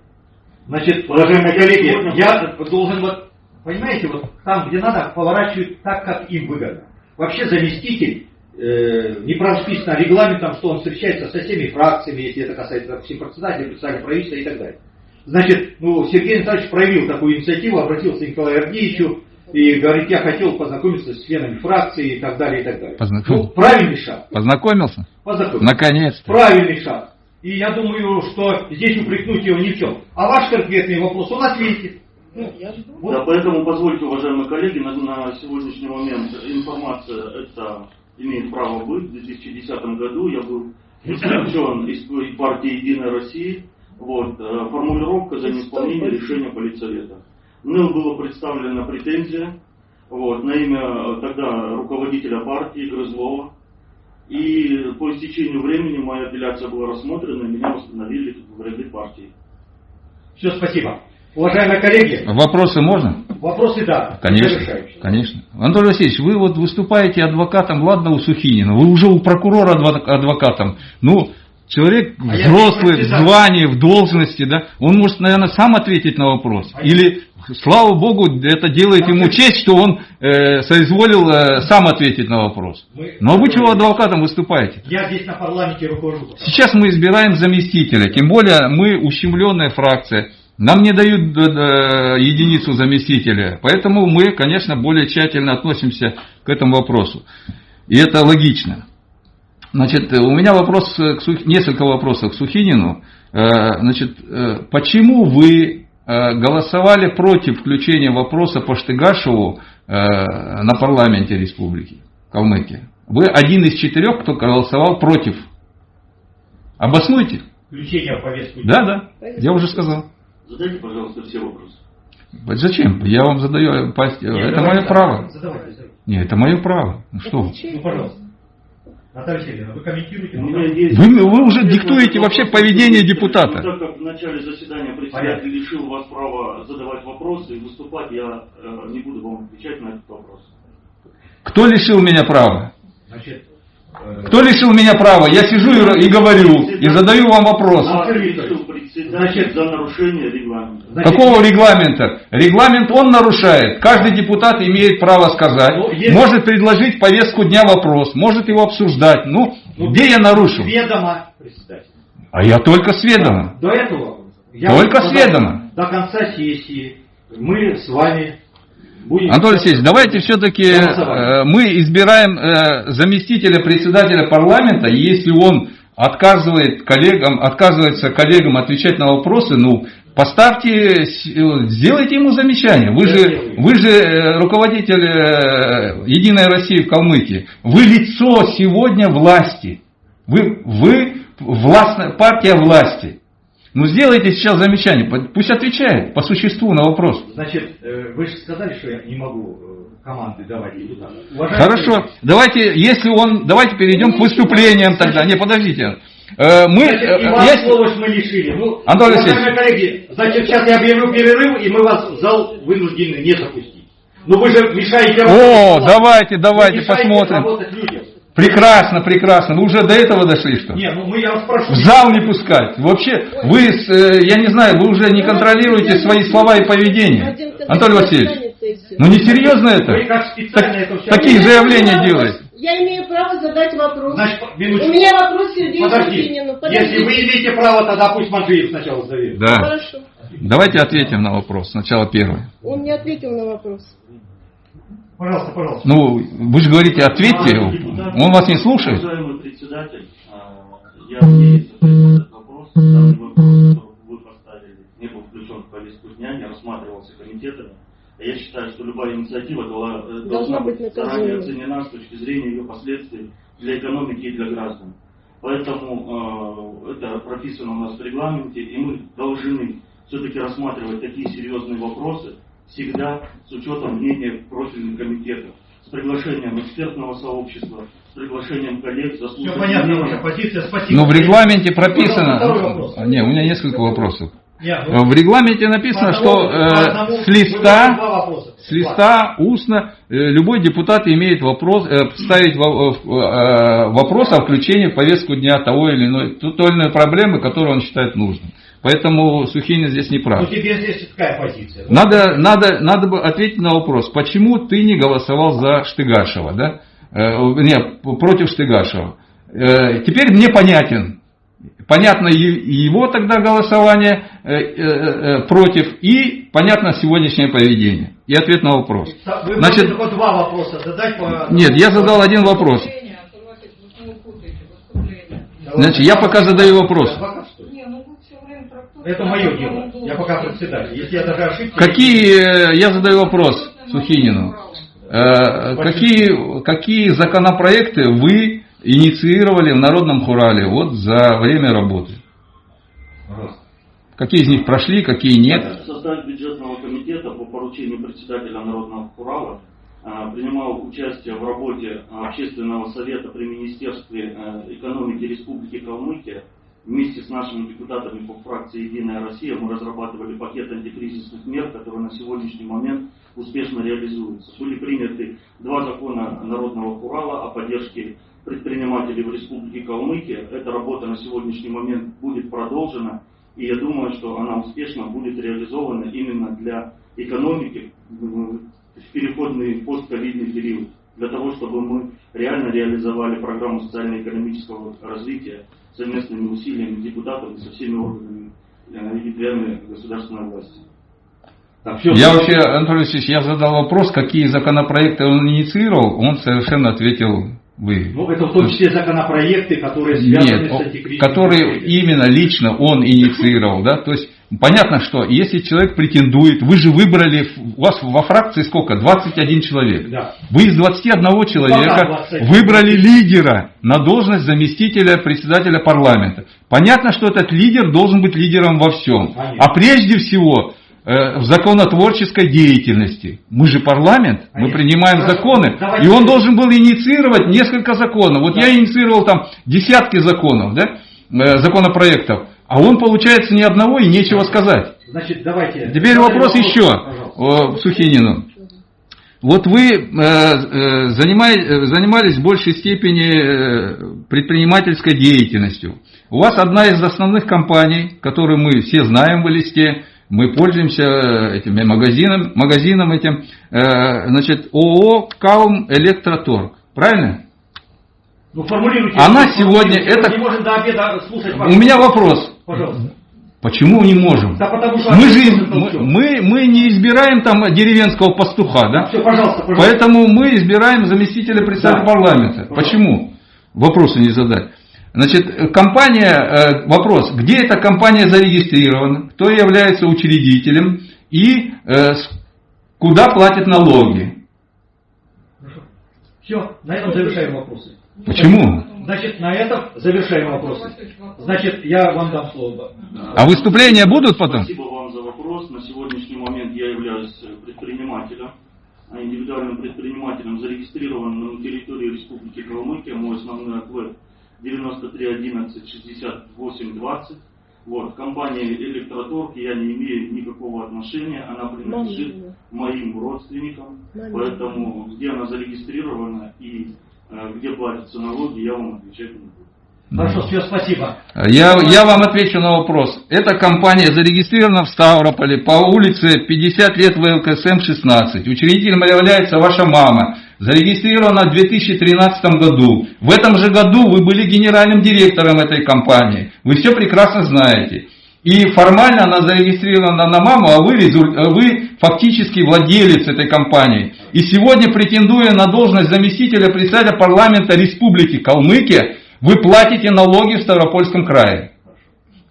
Значит, уважаемые коллеги, я должен вот, понимаете, вот там, где надо, поворачивать так, как им выгодно. Вообще заместитель э, не прописано регламентом, что он встречается со всеми фракциями, если это касается, допустим, председателя, председателя правительства и так далее. Значит, ну, Сергей Анатольевич проявил такую инициативу, обратился к Николаю Ардеевичу и говорит, я хотел познакомиться с членами фракции и так далее, и так далее. Познакомился. Ну, правильный шаг. Познакомился? Познакомился. Наконец-то. Правильный шаг. И я думаю, что здесь упрекнуть его ни в чем. А ваш конкретный вопрос он ответит. Я жду. Вот. Да, поэтому позвольте, уважаемые коллеги, на, на сегодняшний момент информация это имеет право быть. В 2010 году я был исключен из партии Единая Россия. Вот, э, формулировка за неисполнение решения политсовета. Мне была представлена претензия вот, на имя э, тогда руководителя партии Грызлова. И по истечению времени моя апелляция была рассмотрена, и меня восстановили в ряды партии. Все, спасибо. Уважаемые коллеги, Вопросы можно? вопросы да. Конечно, конечно. Анатолий Васильевич, вы вот выступаете адвокатом, ладно, у Сухинина, вы уже у прокурора адво- адвокатом. Ну, человек А взрослый, в звании, в должности, да, он может, наверное, сам ответить на вопрос. А Или, слава богу, это делает ему честь, что он э, соизволил э, сам ответить на вопрос. Мы- Но вы чего адвокатом выступаете? Я здесь на парламенте руковожу. Сейчас мы избираем заместителя, тем более мы ущемленная фракция. Нам не дают э, э, единицу заместителя, поэтому мы, конечно, более тщательно относимся к этому вопросу. И это логично. Значит, э, у меня вопрос, несколько вопросов к Сухинину. Значит, почему вы голосовали против включения вопроса по Штыгашеву на парламенте республики Калмыкия? Вы один из четырех, кто голосовал против. Обоснуйте. Включение в повестку. Да, да, я уже сказал. Задайте, пожалуйста, все вопросы. Зачем? Я вам задаю, пасть- Нет, это мое право. Задавайте, задавайте. Нет, это мое право. Ну что вы? Ну, пожалуйста. Наталья Сергеевна, вы комментируете? У Ну, меня да. есть... Вы, вы уже диктуете вопрос, вообще вопрос, поведение депутата. Ну, так как в начале заседания председатель лишил вас права задавать вопросы и выступать, я э, не буду вам отвечать на этот вопрос. Кто лишил меня права? Значит, Кто лишил меня права? Я сижу и, и говорю, и задаю вам вопрос. Значит- за нарушение регламента. значит, Какого регламента? Регламент он нарушает. Каждый депутат имеет право сказать, Ну, есть- может предложить повестку дня вопрос, может его обсуждать. Ну, ну, где я нарушил? Ведомо председатель. А я только с. До этого я Только с. До конца сессии мы с вами. Анатолий Алексеевич, давайте все-таки Голосование. мы избираем э, заместителя председателя парламента, и если он отказывает коллегам, отказывается коллегам отвечать на вопросы, ну, поставьте, э, сделайте ему замечание. Вы же, вы же э, руководитель э, Единой России в Калмыкии. Вы лицо сегодня власти. Вы, вы властная, партия власти. Ну, сделайте сейчас замечание, пусть отвечает по существу на вопрос. Значит, э, вы же сказали, что я не могу э, команды давать депутатам. Хорошо, коллеги, давайте, если он, давайте перейдем к выступлениям тогда. Не, подождите. Э, Мы, есть- слово мы лишили. Ну, Антон уважаемые коллеги, значит, сейчас я объявлю перерыв, и мы вас в зал вынуждены не запустить. Но вы же мешаете О, давайте, давайте посмотрим. Прекрасно, прекрасно. Вы уже до этого дошли, что? ли? Не, ну мы, я вас прошу. В зал не пускать. Вообще, вы, э, я не знаю, вы уже не контролируете свои слова и поведение. Анатолий Васильевич, ну не серьезно это? Вы как специально это все... такие Я заявления делаете. Я имею право задать вопрос. Значит, У минуточку. меня вопрос Сергею Подожди. Если вы имеете право, тогда пусть Манжиев сначала зовет. Да. Хорошо. Давайте ответим на вопрос. Сначала первый. Он не ответил на вопрос. Пожалуйста, пожалуйста. Ну, вы же говорите, ответьте. Он вас не слушает. Уважаемый председатель, а, я надеюсь, этот вопрос. Данный вопрос, вы поставили, не был включен в повестку дня, не рассматривался комитетами. А Я считаю, что любая инициатива э, должна быть заранее оценена с точки зрения ее последствий для экономики и для граждан. Поэтому э, это прописано у нас в регламенте, и мы должны все-таки рассматривать такие серьезные вопросы всегда с учетом мнения профильных комитетов, с приглашением экспертного сообщества, с приглашением коллег, заслуженных Все понятно, ваша позиция, спасибо. Но в регламенте прописано... второй вопрос. А, Не, у меня несколько вопросов. Нет, ну, В регламенте написано, по что одному- э, одному с листа, с листа устно э, любой депутат имеет вопрос, э, ставить во- э, вопрос о включении в повестку дня того или иной, той или иной проблемы, которую он считает нужным. Поэтому Сухинин здесь не Ну, прав. тебе здесь какая позиция? Надо, надо, надо бы ответить на вопрос, почему ты не голосовал за Штыгашева, да? Э, не, против Штыгашева. Э, теперь мне понятен. Понятно его тогда голосование э, э, э, против, и понятно сегодняшнее поведение. И ответ на вопрос. Вы Значит, только два вопроса задать по... нет, я задал один вопрос. Значит, я пока задаю вопрос. Адвокат, что ли? Не, ну вы все время трактуете Это мое дело. Я пока председатель. Если я даже ошибки... Какие, э, я задаю вопрос Сухинину, Э, какие, какие законопроекты вы инициировали в Народном Хурале вот за время работы? Какие из них прошли, какие нет? В составе бюджетного комитета по поручению председателя Народного Хурала а, принимал участие в работе общественного совета при Министерстве экономики Республики Калмыкия. Вместе с нашими депутатами по фракции «Единая Россия» мы разрабатывали пакет антикризисных мер, которые на сегодняшний момент успешно реализуются. Были приняты два закона Народного Хурала о поддержке предпринимателей в Республике Калмыкия. Эта работа на сегодняшний момент будет продолжена. И я думаю, что она успешно будет реализована именно для экономики в переходный постковидный период. Для того, чтобы мы реально реализовали программу социально-экономического развития совместными усилиями депутатов и со всеми органами э, и ветвями государственной власти. Так, все. Я вообще, Анатолий Алексеевич, я задал вопрос, какие законопроекты он инициировал, он совершенно ответил вы. Ну, это в том числе законопроекты, которые связаны Нет, с антикризисным которые именно лично он инициировал, да, то есть понятно, что если человек претендует, вы же выбрали, у вас во фракции сколько? 21 человек. Да. Вы из 21 человека 21. выбрали лидера на должность заместителя председателя парламента. Понятно, что этот лидер должен быть лидером во всем. Конечно. А прежде всего э, в законотворческой деятельности. Мы же парламент, мы Конечно. принимаем Хорошо. законы, Давайте- и он должен был инициировать несколько законов. Вот Да. я инициировал там десятки законов, да, э, законопроектов, а он, получается, ни одного и нечего сказать. Значит, давайте... Теперь Задайте вопрос еще пожалуйста. э, Сухинину. Вот вы э, э, занимались в большей степени предпринимательской деятельностью. У вас одна из основных компаний, которую мы все знаем в листе, мы пользуемся э, этими магазином, магазином этим, значит, ООО «Каум Электроторг». Правильно? Ну, формулируйте. Она Формулируйте. сегодня- это- не можем до обеда слушать У меня вопрос. Пожалуйста. Почему не можем? Да потому что... Мы же мы, мы, мы не избираем там деревенского пастуха, да? Все, пожалуйста, пожалуйста. Поэтому мы избираем заместителя председателя Да. парламента. Пожалуйста. Почему? Вопросы не задать. Значит, компания, э, вопрос, где эта компания зарегистрирована, кто является учредителем и э, куда платят налоги. Все, на этом завершаем вопросы. Почему? Значит, на этом завершаем вопросы. Значит, я вам дам слово. А выступления будут потом? Спасибо вам за вопрос. На сегодняшний момент я являюсь предпринимателем, а индивидуальным предпринимателем, зарегистрированным на территории Республики Калмыкия. Мой основной ответ 9311 68 20. Вот, компания Электроторг, я не имею никакого отношения, она принадлежит моим родственникам, поэтому где она зарегистрирована и где платятся налоги, я вам отвечать не буду. Хорошо, все, спасибо. Я, я вам отвечу на вопрос. Эта компания зарегистрирована в Ставрополе по улице 50 лет ВЛКСМ 16. Учредителем является ваша мама. Зарегистрирована в 2013 году. В этом же году вы были генеральным директором этой компании. Вы все прекрасно знаете. И формально она зарегистрирована на маму, а вы, а вы фактически владелец этой компании. И сегодня, претендуя на должность заместителя председателя парламента Республики Калмыкия, вы платите налоги в Ставропольском крае.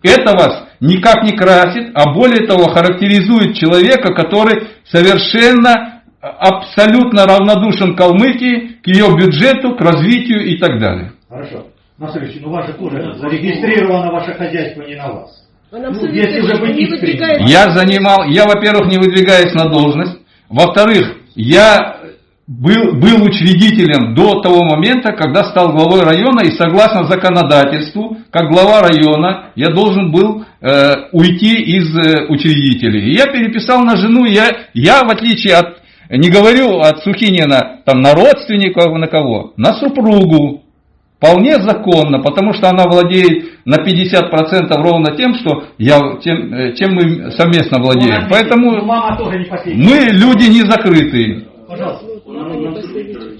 Это вас никак не красит, а более того характеризует человека, который совершенно э, абсолютно равнодушен Калмыкии, к ее бюджету, к развитию и так далее. Хорошо. Насович, ну у вас же тоже зарегистрировано ваше хозяйство не на вас. А нам Ну, не Я занимал, я, во-первых, не выдвигаюсь на должность. Во-вторых, я был, был учредителем до того момента, когда стал главой района, и согласно законодательству, как глава района, я должен был э, уйти из э, учредителей. И я переписал на жену, я, я в отличие от, не говорю от Сухинина, там, на родственников, на кого, на супругу. Вполне законно, потому что она владеет на 50% ровно тем, что я, тем, э, чем мы совместно владеем. Ну, Поэтому мама тоже не последняя. мы люди не закрытые. Пожалуйста. Ну,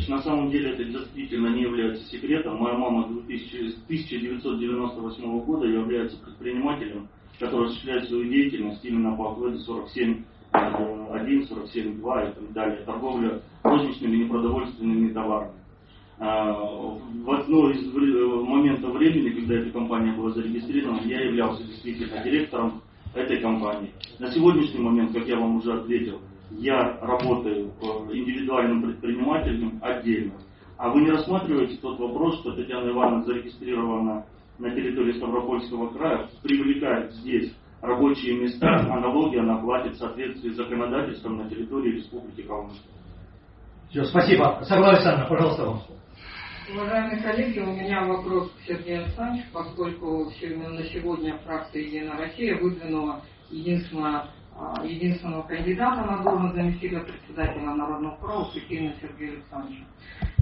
на самом деле это действительно не является секретом. Моя мама 2000 с 1998 года является предпринимателем, который осуществляет свою деятельность именно по охвату 47 1, 47, 2 и так далее, торговля розничными непродовольственными товарами. А, В одно из вре- моментов времени, когда эта компания была зарегистрирована, я являлся действительно директором этой компании. На сегодняшний момент, как я вам уже ответил, я работаю э, индивидуальным предпринимателем отдельно. А вы не рассматриваете тот вопрос, что Татьяна Ивановна зарегистрирована на территории Ставропольского края, привлекает здесь рабочие места, а налоги она платит в соответствии с законодательством на территории Республики Калмыкия. Все, спасибо. Согласна Александровна, пожалуйста, вам слово. Уважаемые коллеги, у меня вопрос к Сергею Александровичу, поскольку на сегодня фракция «Единая Россия» выдвинула единственного, а, единственного кандидата на должность заместителя председателя Народного права Сухина Сергея Александровича.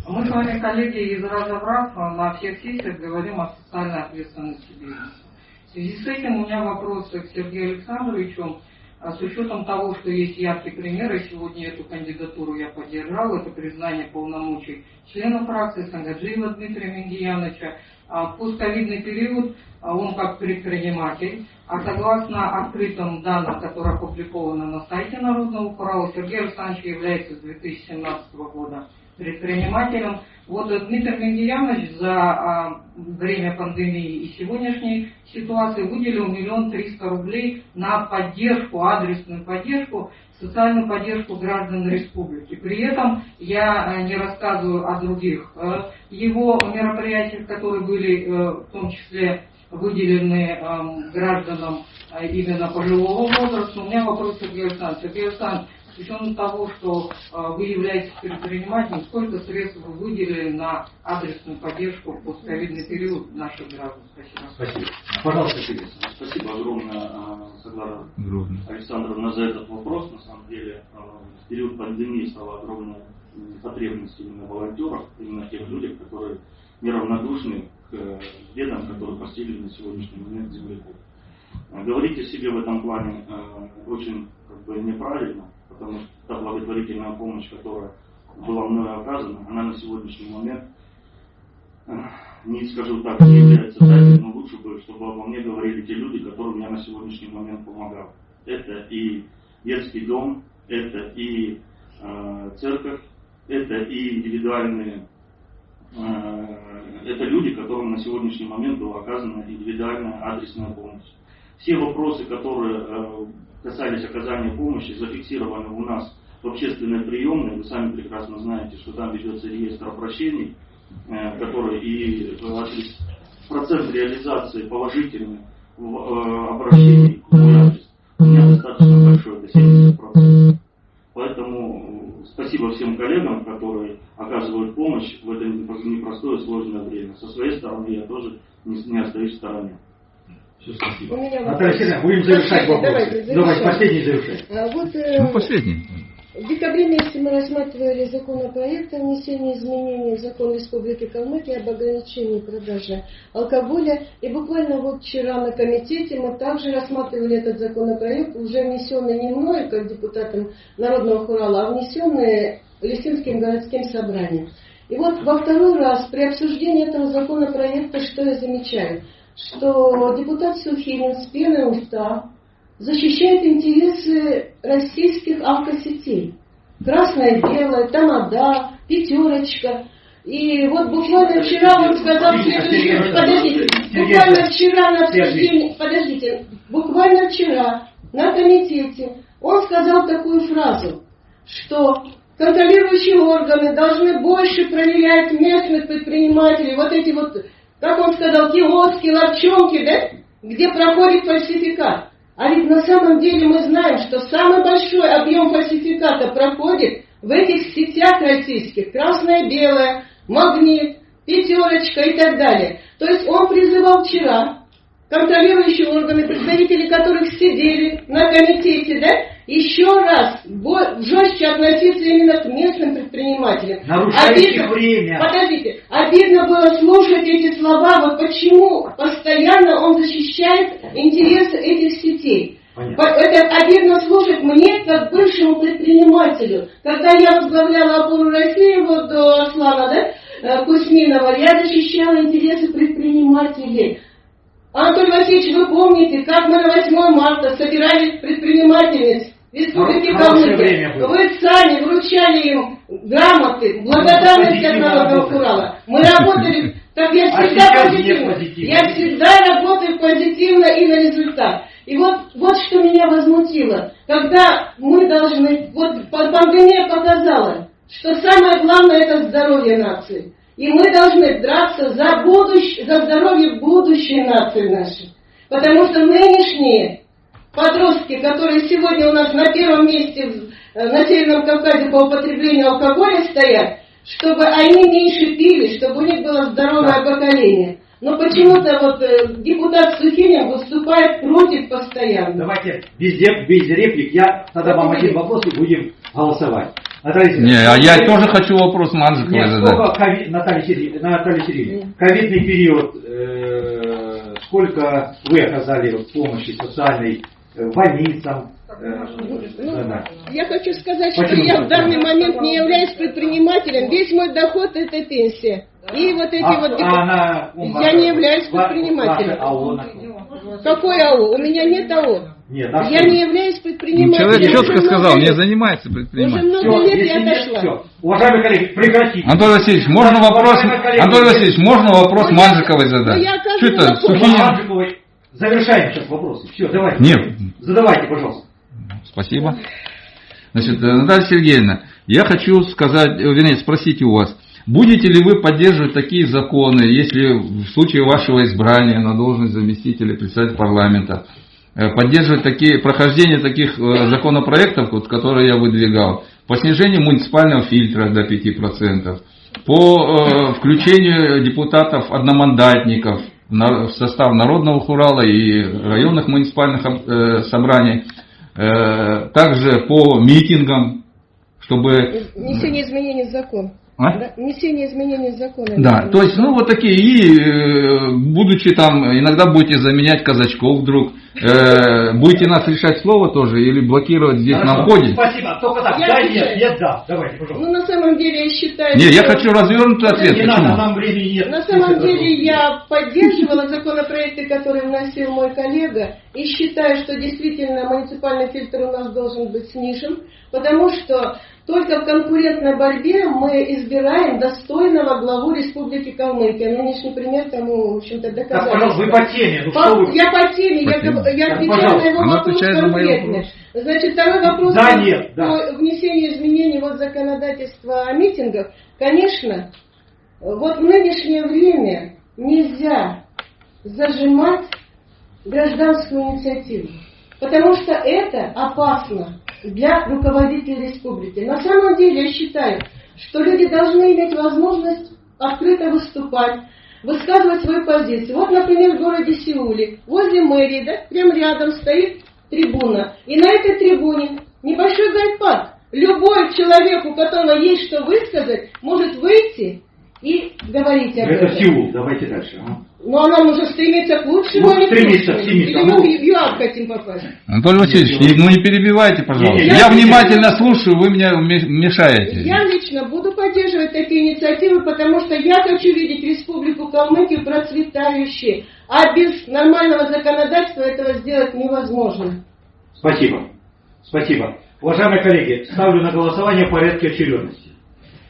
Мы с вами, коллеги, из раза в раз на всех сессиях говорим о социальной ответственности бизнеса. В связи с этим у меня вопрос к Сергею Александровичу. А с учетом того, что есть яркий пример, и сегодня эту кандидатуру я поддержал, это признание полномочий члена фракции Сангаджиева Дмитрия Мингияновича, а в постковидный период а он как предприниматель, а согласно открытым данным, которые опубликованы на сайте Народного хурала, Сергей Александрович является с 2017 года предпринимателем. Вот э, Дмитрий Мингиянович за а, время пандемии и сегодняшней ситуации выделил миллион триста рублей на поддержку, адресную поддержку, социальную поддержку граждан республики. При этом я э, не рассказываю о других э, его мероприятиях, которые были в том числе выделены эм, гражданам именно пожилого возраста. У меня вопрос к Сергею Александровичу. С учетом того, что э, вы являетесь предпринимателем, сколько средств вы выделили на адресную поддержку в постковидный период наших граждан? Спасибо. Спасибо. Пожалуйста, Сергей. Спасибо огромное, а, Саглара Александровна, за этот вопрос. На самом деле, а, в период пандемии стала огромная потребность именно в волонтерах, именно тех людях, которые неравнодушны к э, бедам, которые постигли на сегодняшний момент земляков. А, Говорить о себе в этом плане э, очень как бы, неправильно, потому что та благотворительная помощь, которая была мною оказана, она на сегодняшний момент э, не скажу так, не является тайной, но лучше бы, чтобы обо мне говорили те люди, которые мне на сегодняшний момент помогают. Это и детский дом, это и э, церковь, это и индивидуальные, э, это люди, которым на сегодняшний момент была оказана индивидуальная адресная помощь. Все вопросы, которые э, касались оказания помощи, зафиксированы у нас в общественной приемной. Вы сами прекрасно знаете, что там ведется реестр обращений, э, который и э, процент реализации положительный в э, обращении в мой адрес у меня достаточно большой, это 70%. Поэтому спасибо всем коллегам, которые оказывают помощь в это непростое сложное время. Со своей стороны я тоже не, не остаюсь в стороне. Все, спасибо. У меня Наталья вопрос. Сергеевна, будем завершать Давайте, вопросы. давайте, Давайте, завершаем. последний завершать. А вот э, Ну, последний. в декабре месяце мы рассматривали законопроект о внесении изменений в закон Республики Калмыкия об ограничении продажи алкоголя. И буквально вот вчера на комитете мы также рассматривали этот законопроект, уже внесенный не мной, как депутатом Народного хурала, а внесенный Лисинским городским собранием. И вот во второй раз при обсуждении этого законопроекта, что я замечаю, что депутат Сухинин с пеной у рта защищает интересы российских алкосетей. Красное дело, Тамада, Пятерочка. И вот буквально вчера он сказал следующее. Подождите, буквально вчера на обсуждении, подождите, буквально вчера на комитете он сказал такую фразу, что контролирующие органы должны больше проверять местных предпринимателей, вот эти вот, как он сказал, киоски, лапчонки, да? где проходит фальсификат. А ведь на самом деле мы знаем, что самый большой объем фальсификата проходит в этих сетях российских. Красное-белое, магнит, пятерочка и так далее. То есть он призывал вчера контролирующие органы, представители которых сидели на комитете, да, еще раз жестче относиться именно к местным предпринимателям. Обидно, время. Подождите, обидно было слушать эти слова, вот почему постоянно он защищает интересы этих сетей. Понятно. Это обидно слушать мне, как бывшему предпринимателю. Когда я возглавляла опору России вот до Аслана, да, э, Кузьминова, я защищала интересы предпринимателей. Анатолий Васильевич, вы помните, как мы на 8 марта собирали предпринимательниц Республики Калмыкия. Вы сами вручали им грамоты, благодарность от Народного Урала. Мы работали, так я а всегда а позитивно. позитивно. Я всегда работаю позитивно и на результат. И вот, вот что меня возмутило, когда мы должны, вот пандемия показала, что самое главное это здоровье нации. И мы должны драться за, будущее, за здоровье будущей нации нашей. Потому что нынешние подростки, которые сегодня у нас на первом месте э, на Северном Кавказе по употреблению алкоголя стоят, чтобы они меньше пили, чтобы у них было здоровое поколение. Но почему-то вот э, депутат Сухинин выступает против постоянно. Давайте без, без реплик. Я тогда вам один вопрос и будем голосовать. Наталья Не, а я тоже хочу вопрос Манжиковой задать. Ковид, Наталья Сергеевна, Наталья Сергеевна, ковидный период, э, сколько вы оказали помощи социальной больницам. Ну, я хочу сказать, Почему? что я в данный момент не являюсь предпринимателем. Весь мой доход это пенсия. И вот эти а, вот... А она, я не являюсь предпринимателем. Какой АО? У меня нет АО. Нет, а я не являюсь предпринимателем. Ну, человек четко сказал, не занимается предпринимателем. Уже много все, лет я отошла. Все. Уважаемые коллеги, прекратите. Анатолий Васильевич, можно вопрос, Анатолий Васильевич, можно вопрос ну, Манжиковой задать? Ну, Что это, Сухинин? Завершаем сейчас вопросы. Все, давайте. Нет. Задавайте, пожалуйста. Спасибо. Значит, э, Наталья Сергеевна, я хочу сказать, э, вернее, спросить у вас, будете ли вы поддерживать такие законы, если в случае вашего избрания на должность заместителя председателя парламента, э, поддерживать такие, прохождение таких законопроектов, вот, которые я выдвигал, по снижению муниципального фильтра до 5%, по включению депутатов-одномандатников в состав Народного хурала и районных муниципальных э, собраний, э, также по митингам, чтобы... Внесение изменений в закон. А? Да, внесение изменений в закон. Да, то есть, ну вот такие, и э, будучи там, иногда будете заменять казачков вдруг, Э, будете нас решать слово тоже или блокировать здесь Хорошо, на входе? Спасибо. Только так. Я да, нет, нет, да. Давайте, пожалуйста. Ну, на самом деле, я считаю... Нет, что... я хочу развернутый ответ. Не Почему? надо, нам времени нет. На самом деле, я поддерживала законопроекты, которые вносил мой коллега, и считаю, что действительно муниципальный фильтр у нас должен быть снижен, потому что только в конкурентной борьбе мы избираем достойного главу Республики Калмыкия. Нынешний пример тому, в общем-то, доказательство. Так, пожалуйста, вы по теме. Ну, по, что вы... Я по теме, по я, я отвечаю на его Она вопрос конкретно. Значит, второй вопрос да, нет, да. по внесению изменений в законодательство о митингах. Конечно, вот в нынешнее время нельзя зажимать гражданскую инициативу, потому что это опасно для руководителей республики. На самом деле я считаю, что люди должны иметь возможность открыто выступать, высказывать свою позицию. Вот, например, в городе Сеуле, возле мэрии, да, прямо рядом стоит трибуна. И на этой трибуне небольшой гайд-парк. Любой человек, у которого есть что высказать, может выйти и говорить об Это этом. Это Сеул, давайте дальше. А? Но она может стремиться к лучшему, ну, стремиться, к Или мы в ЮАР хотим попасть? Анатолий Васильевич, не, ну не перебивайте, пожалуйста. Я, я внимательно слушаю, вы меня мешаете. Я лично буду поддерживать такие инициативы, потому что я хочу видеть Республику Калмыкию процветающей. А без нормального законодательства этого сделать невозможно. Спасибо. Спасибо. Уважаемые коллеги, ставлю на голосование в порядке очередности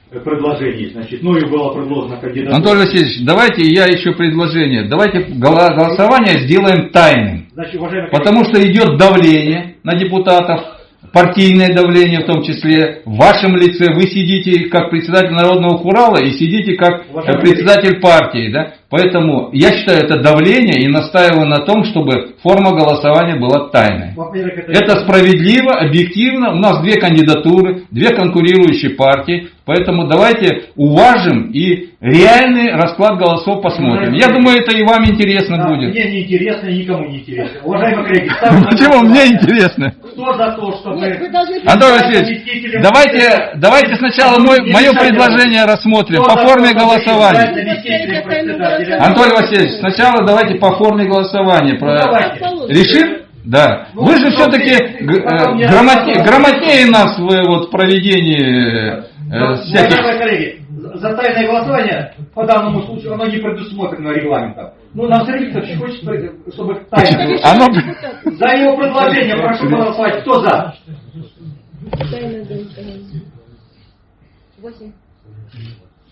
предложений, значит, ну и было предложено кандидатура. Анатолий Васильевич, давайте я еще предложение. Давайте голосование сделаем тайным. Значит, потому что идет давление на депутатов, партийное давление в том числе. В вашем лице вы сидите как председатель Народного Хурала и сидите как уважаемые председатель коллеги. партии. Да? Поэтому я считаю это давление и настаиваю на том, чтобы форма голосования была тайной. Это справедливо, объективно. У нас две кандидатуры, две конкурирующие партии. Поэтому давайте уважим и реальный расклад голосов посмотрим. Я думаю, это и вам интересно Да, будет. Мне не интересно, никому не интересно. Уважаемые коллеги, Почему? Мне интересно. Кто за то, чтобы... Нет, представить- Васильевич, давайте, давайте сначала мое предложение рассмотрим по форме голосования. Антон Васильевич, сначала давайте по форме голосования. Про... Ну. Решим? Да. Ну, Вы же все-таки я- грамотнее, грамотнее нас в вот, проведении э, всяких... Уважаемые коллеги, за тайное голосование по данному случаю оно не предусмотрено регламентом. Ну, нам Сергей Викторович хочет, чтобы тайное. Оно... За его предложение прошу голосовать. Кто за?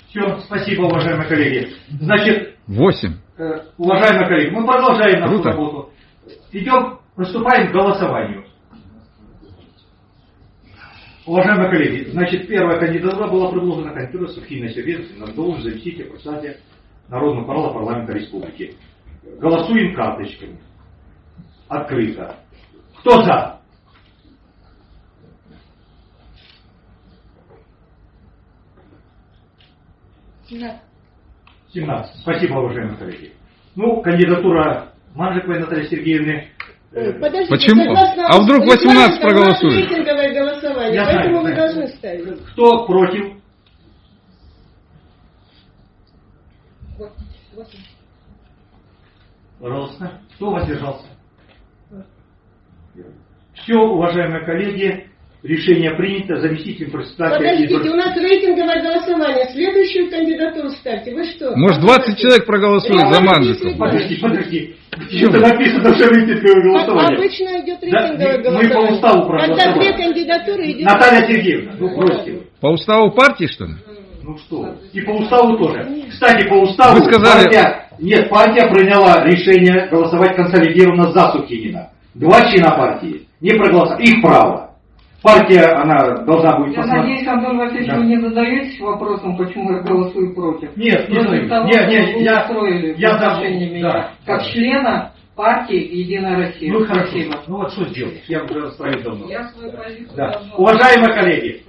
Все, спасибо, уважаемые коллеги. Значит, Восемь. э, уважаемые коллеги, мы продолжаем нашу Круто. работу. Идем, приступаем к голосованию. Уважаемые коллеги, значит, первая кандидатура была предложена кандидатура Сухина Сергеевна на должность заместителя председателя Народного парла парламента республики. Голосуем карточками. Открыто. Кто за? Да. 17. Спасибо, уважаемые коллеги. Ну, кандидатура Манжиковой Натальи Сергеевны. э, Подождите, Почему? согласно А вдруг 18 регламенту, у нас проголосует? рейтинговое голосование, Я знаю, поэтому вы знаю. должны ставить. Кто против? Пожалуйста. Кто воздержался? Все, уважаемые коллеги, решение принято. Заместитель председателя... Подождите, у нас рейтинговое голосование. Следующую кандидатуру ставьте. Вы что? Может, 20 человек проголосует за есть Подожди, подожди. Где-то написано, что рейтинговое голосование. обычно идет Да, рейтинговое мы голосование. по уставу Когда проголосовали. две кандидатуры идет... Наталья Сергеевна, ну бросьте. По уставу партии, что ли? Ну что, и по уставу тоже. Кстати, по уставу Вы сказали- партия, нет, партия приняла решение голосовать консолидированно за Сухинина. Два члена партии не проголосовали. Их право. Партия, она должна будет Я посмотреть. надеюсь, Антон Васильевич, Да. вы не задаетесь вопросом, почему я голосую против. Нет, не того, Нет, нет, я- устроили я в отношении да, меня, да, как да. члена партии «Единая Россия». Ну хорошо. Спасибо. Ну вот что сделать? Я уже расставил давно. Я свою позицию Да. давно- Уважаемые коллеги,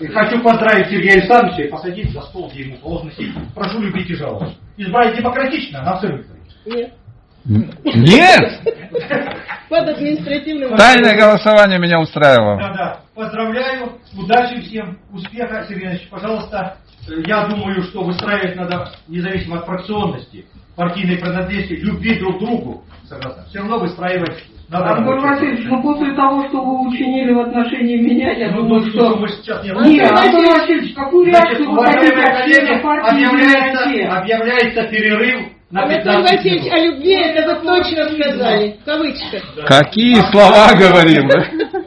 э, хочу поздравить Сергея Александровича и посадить за стол, где ему положено сидеть. Прошу любить и жаловать. Избрать демократично, на абсолютно. Нет. Нет! Под административным... Тайное голосование меня устраивало. Да, да. Поздравляю, удачи всем, успеха, Сергей Иванович, пожалуйста. Э, Я думаю, что выстраивать надо независимо от фракционности, партийной принадлежности, любви друг к другу. Согласна. Все равно выстраивать надо. Антон Васильевич, ну после того, что вы учинили в отношении меня, я Ну, думаю, ну, что... мы сейчас не Нет, Антон Васильевич, какую Значит, реакцию вы хотите от партии «Единая объявляется, Россия»? объявляется перерыв Анатолий 15 Васильевич, минут. о любви это вы точно сказали. В кавычках. Какие слова говорил, да?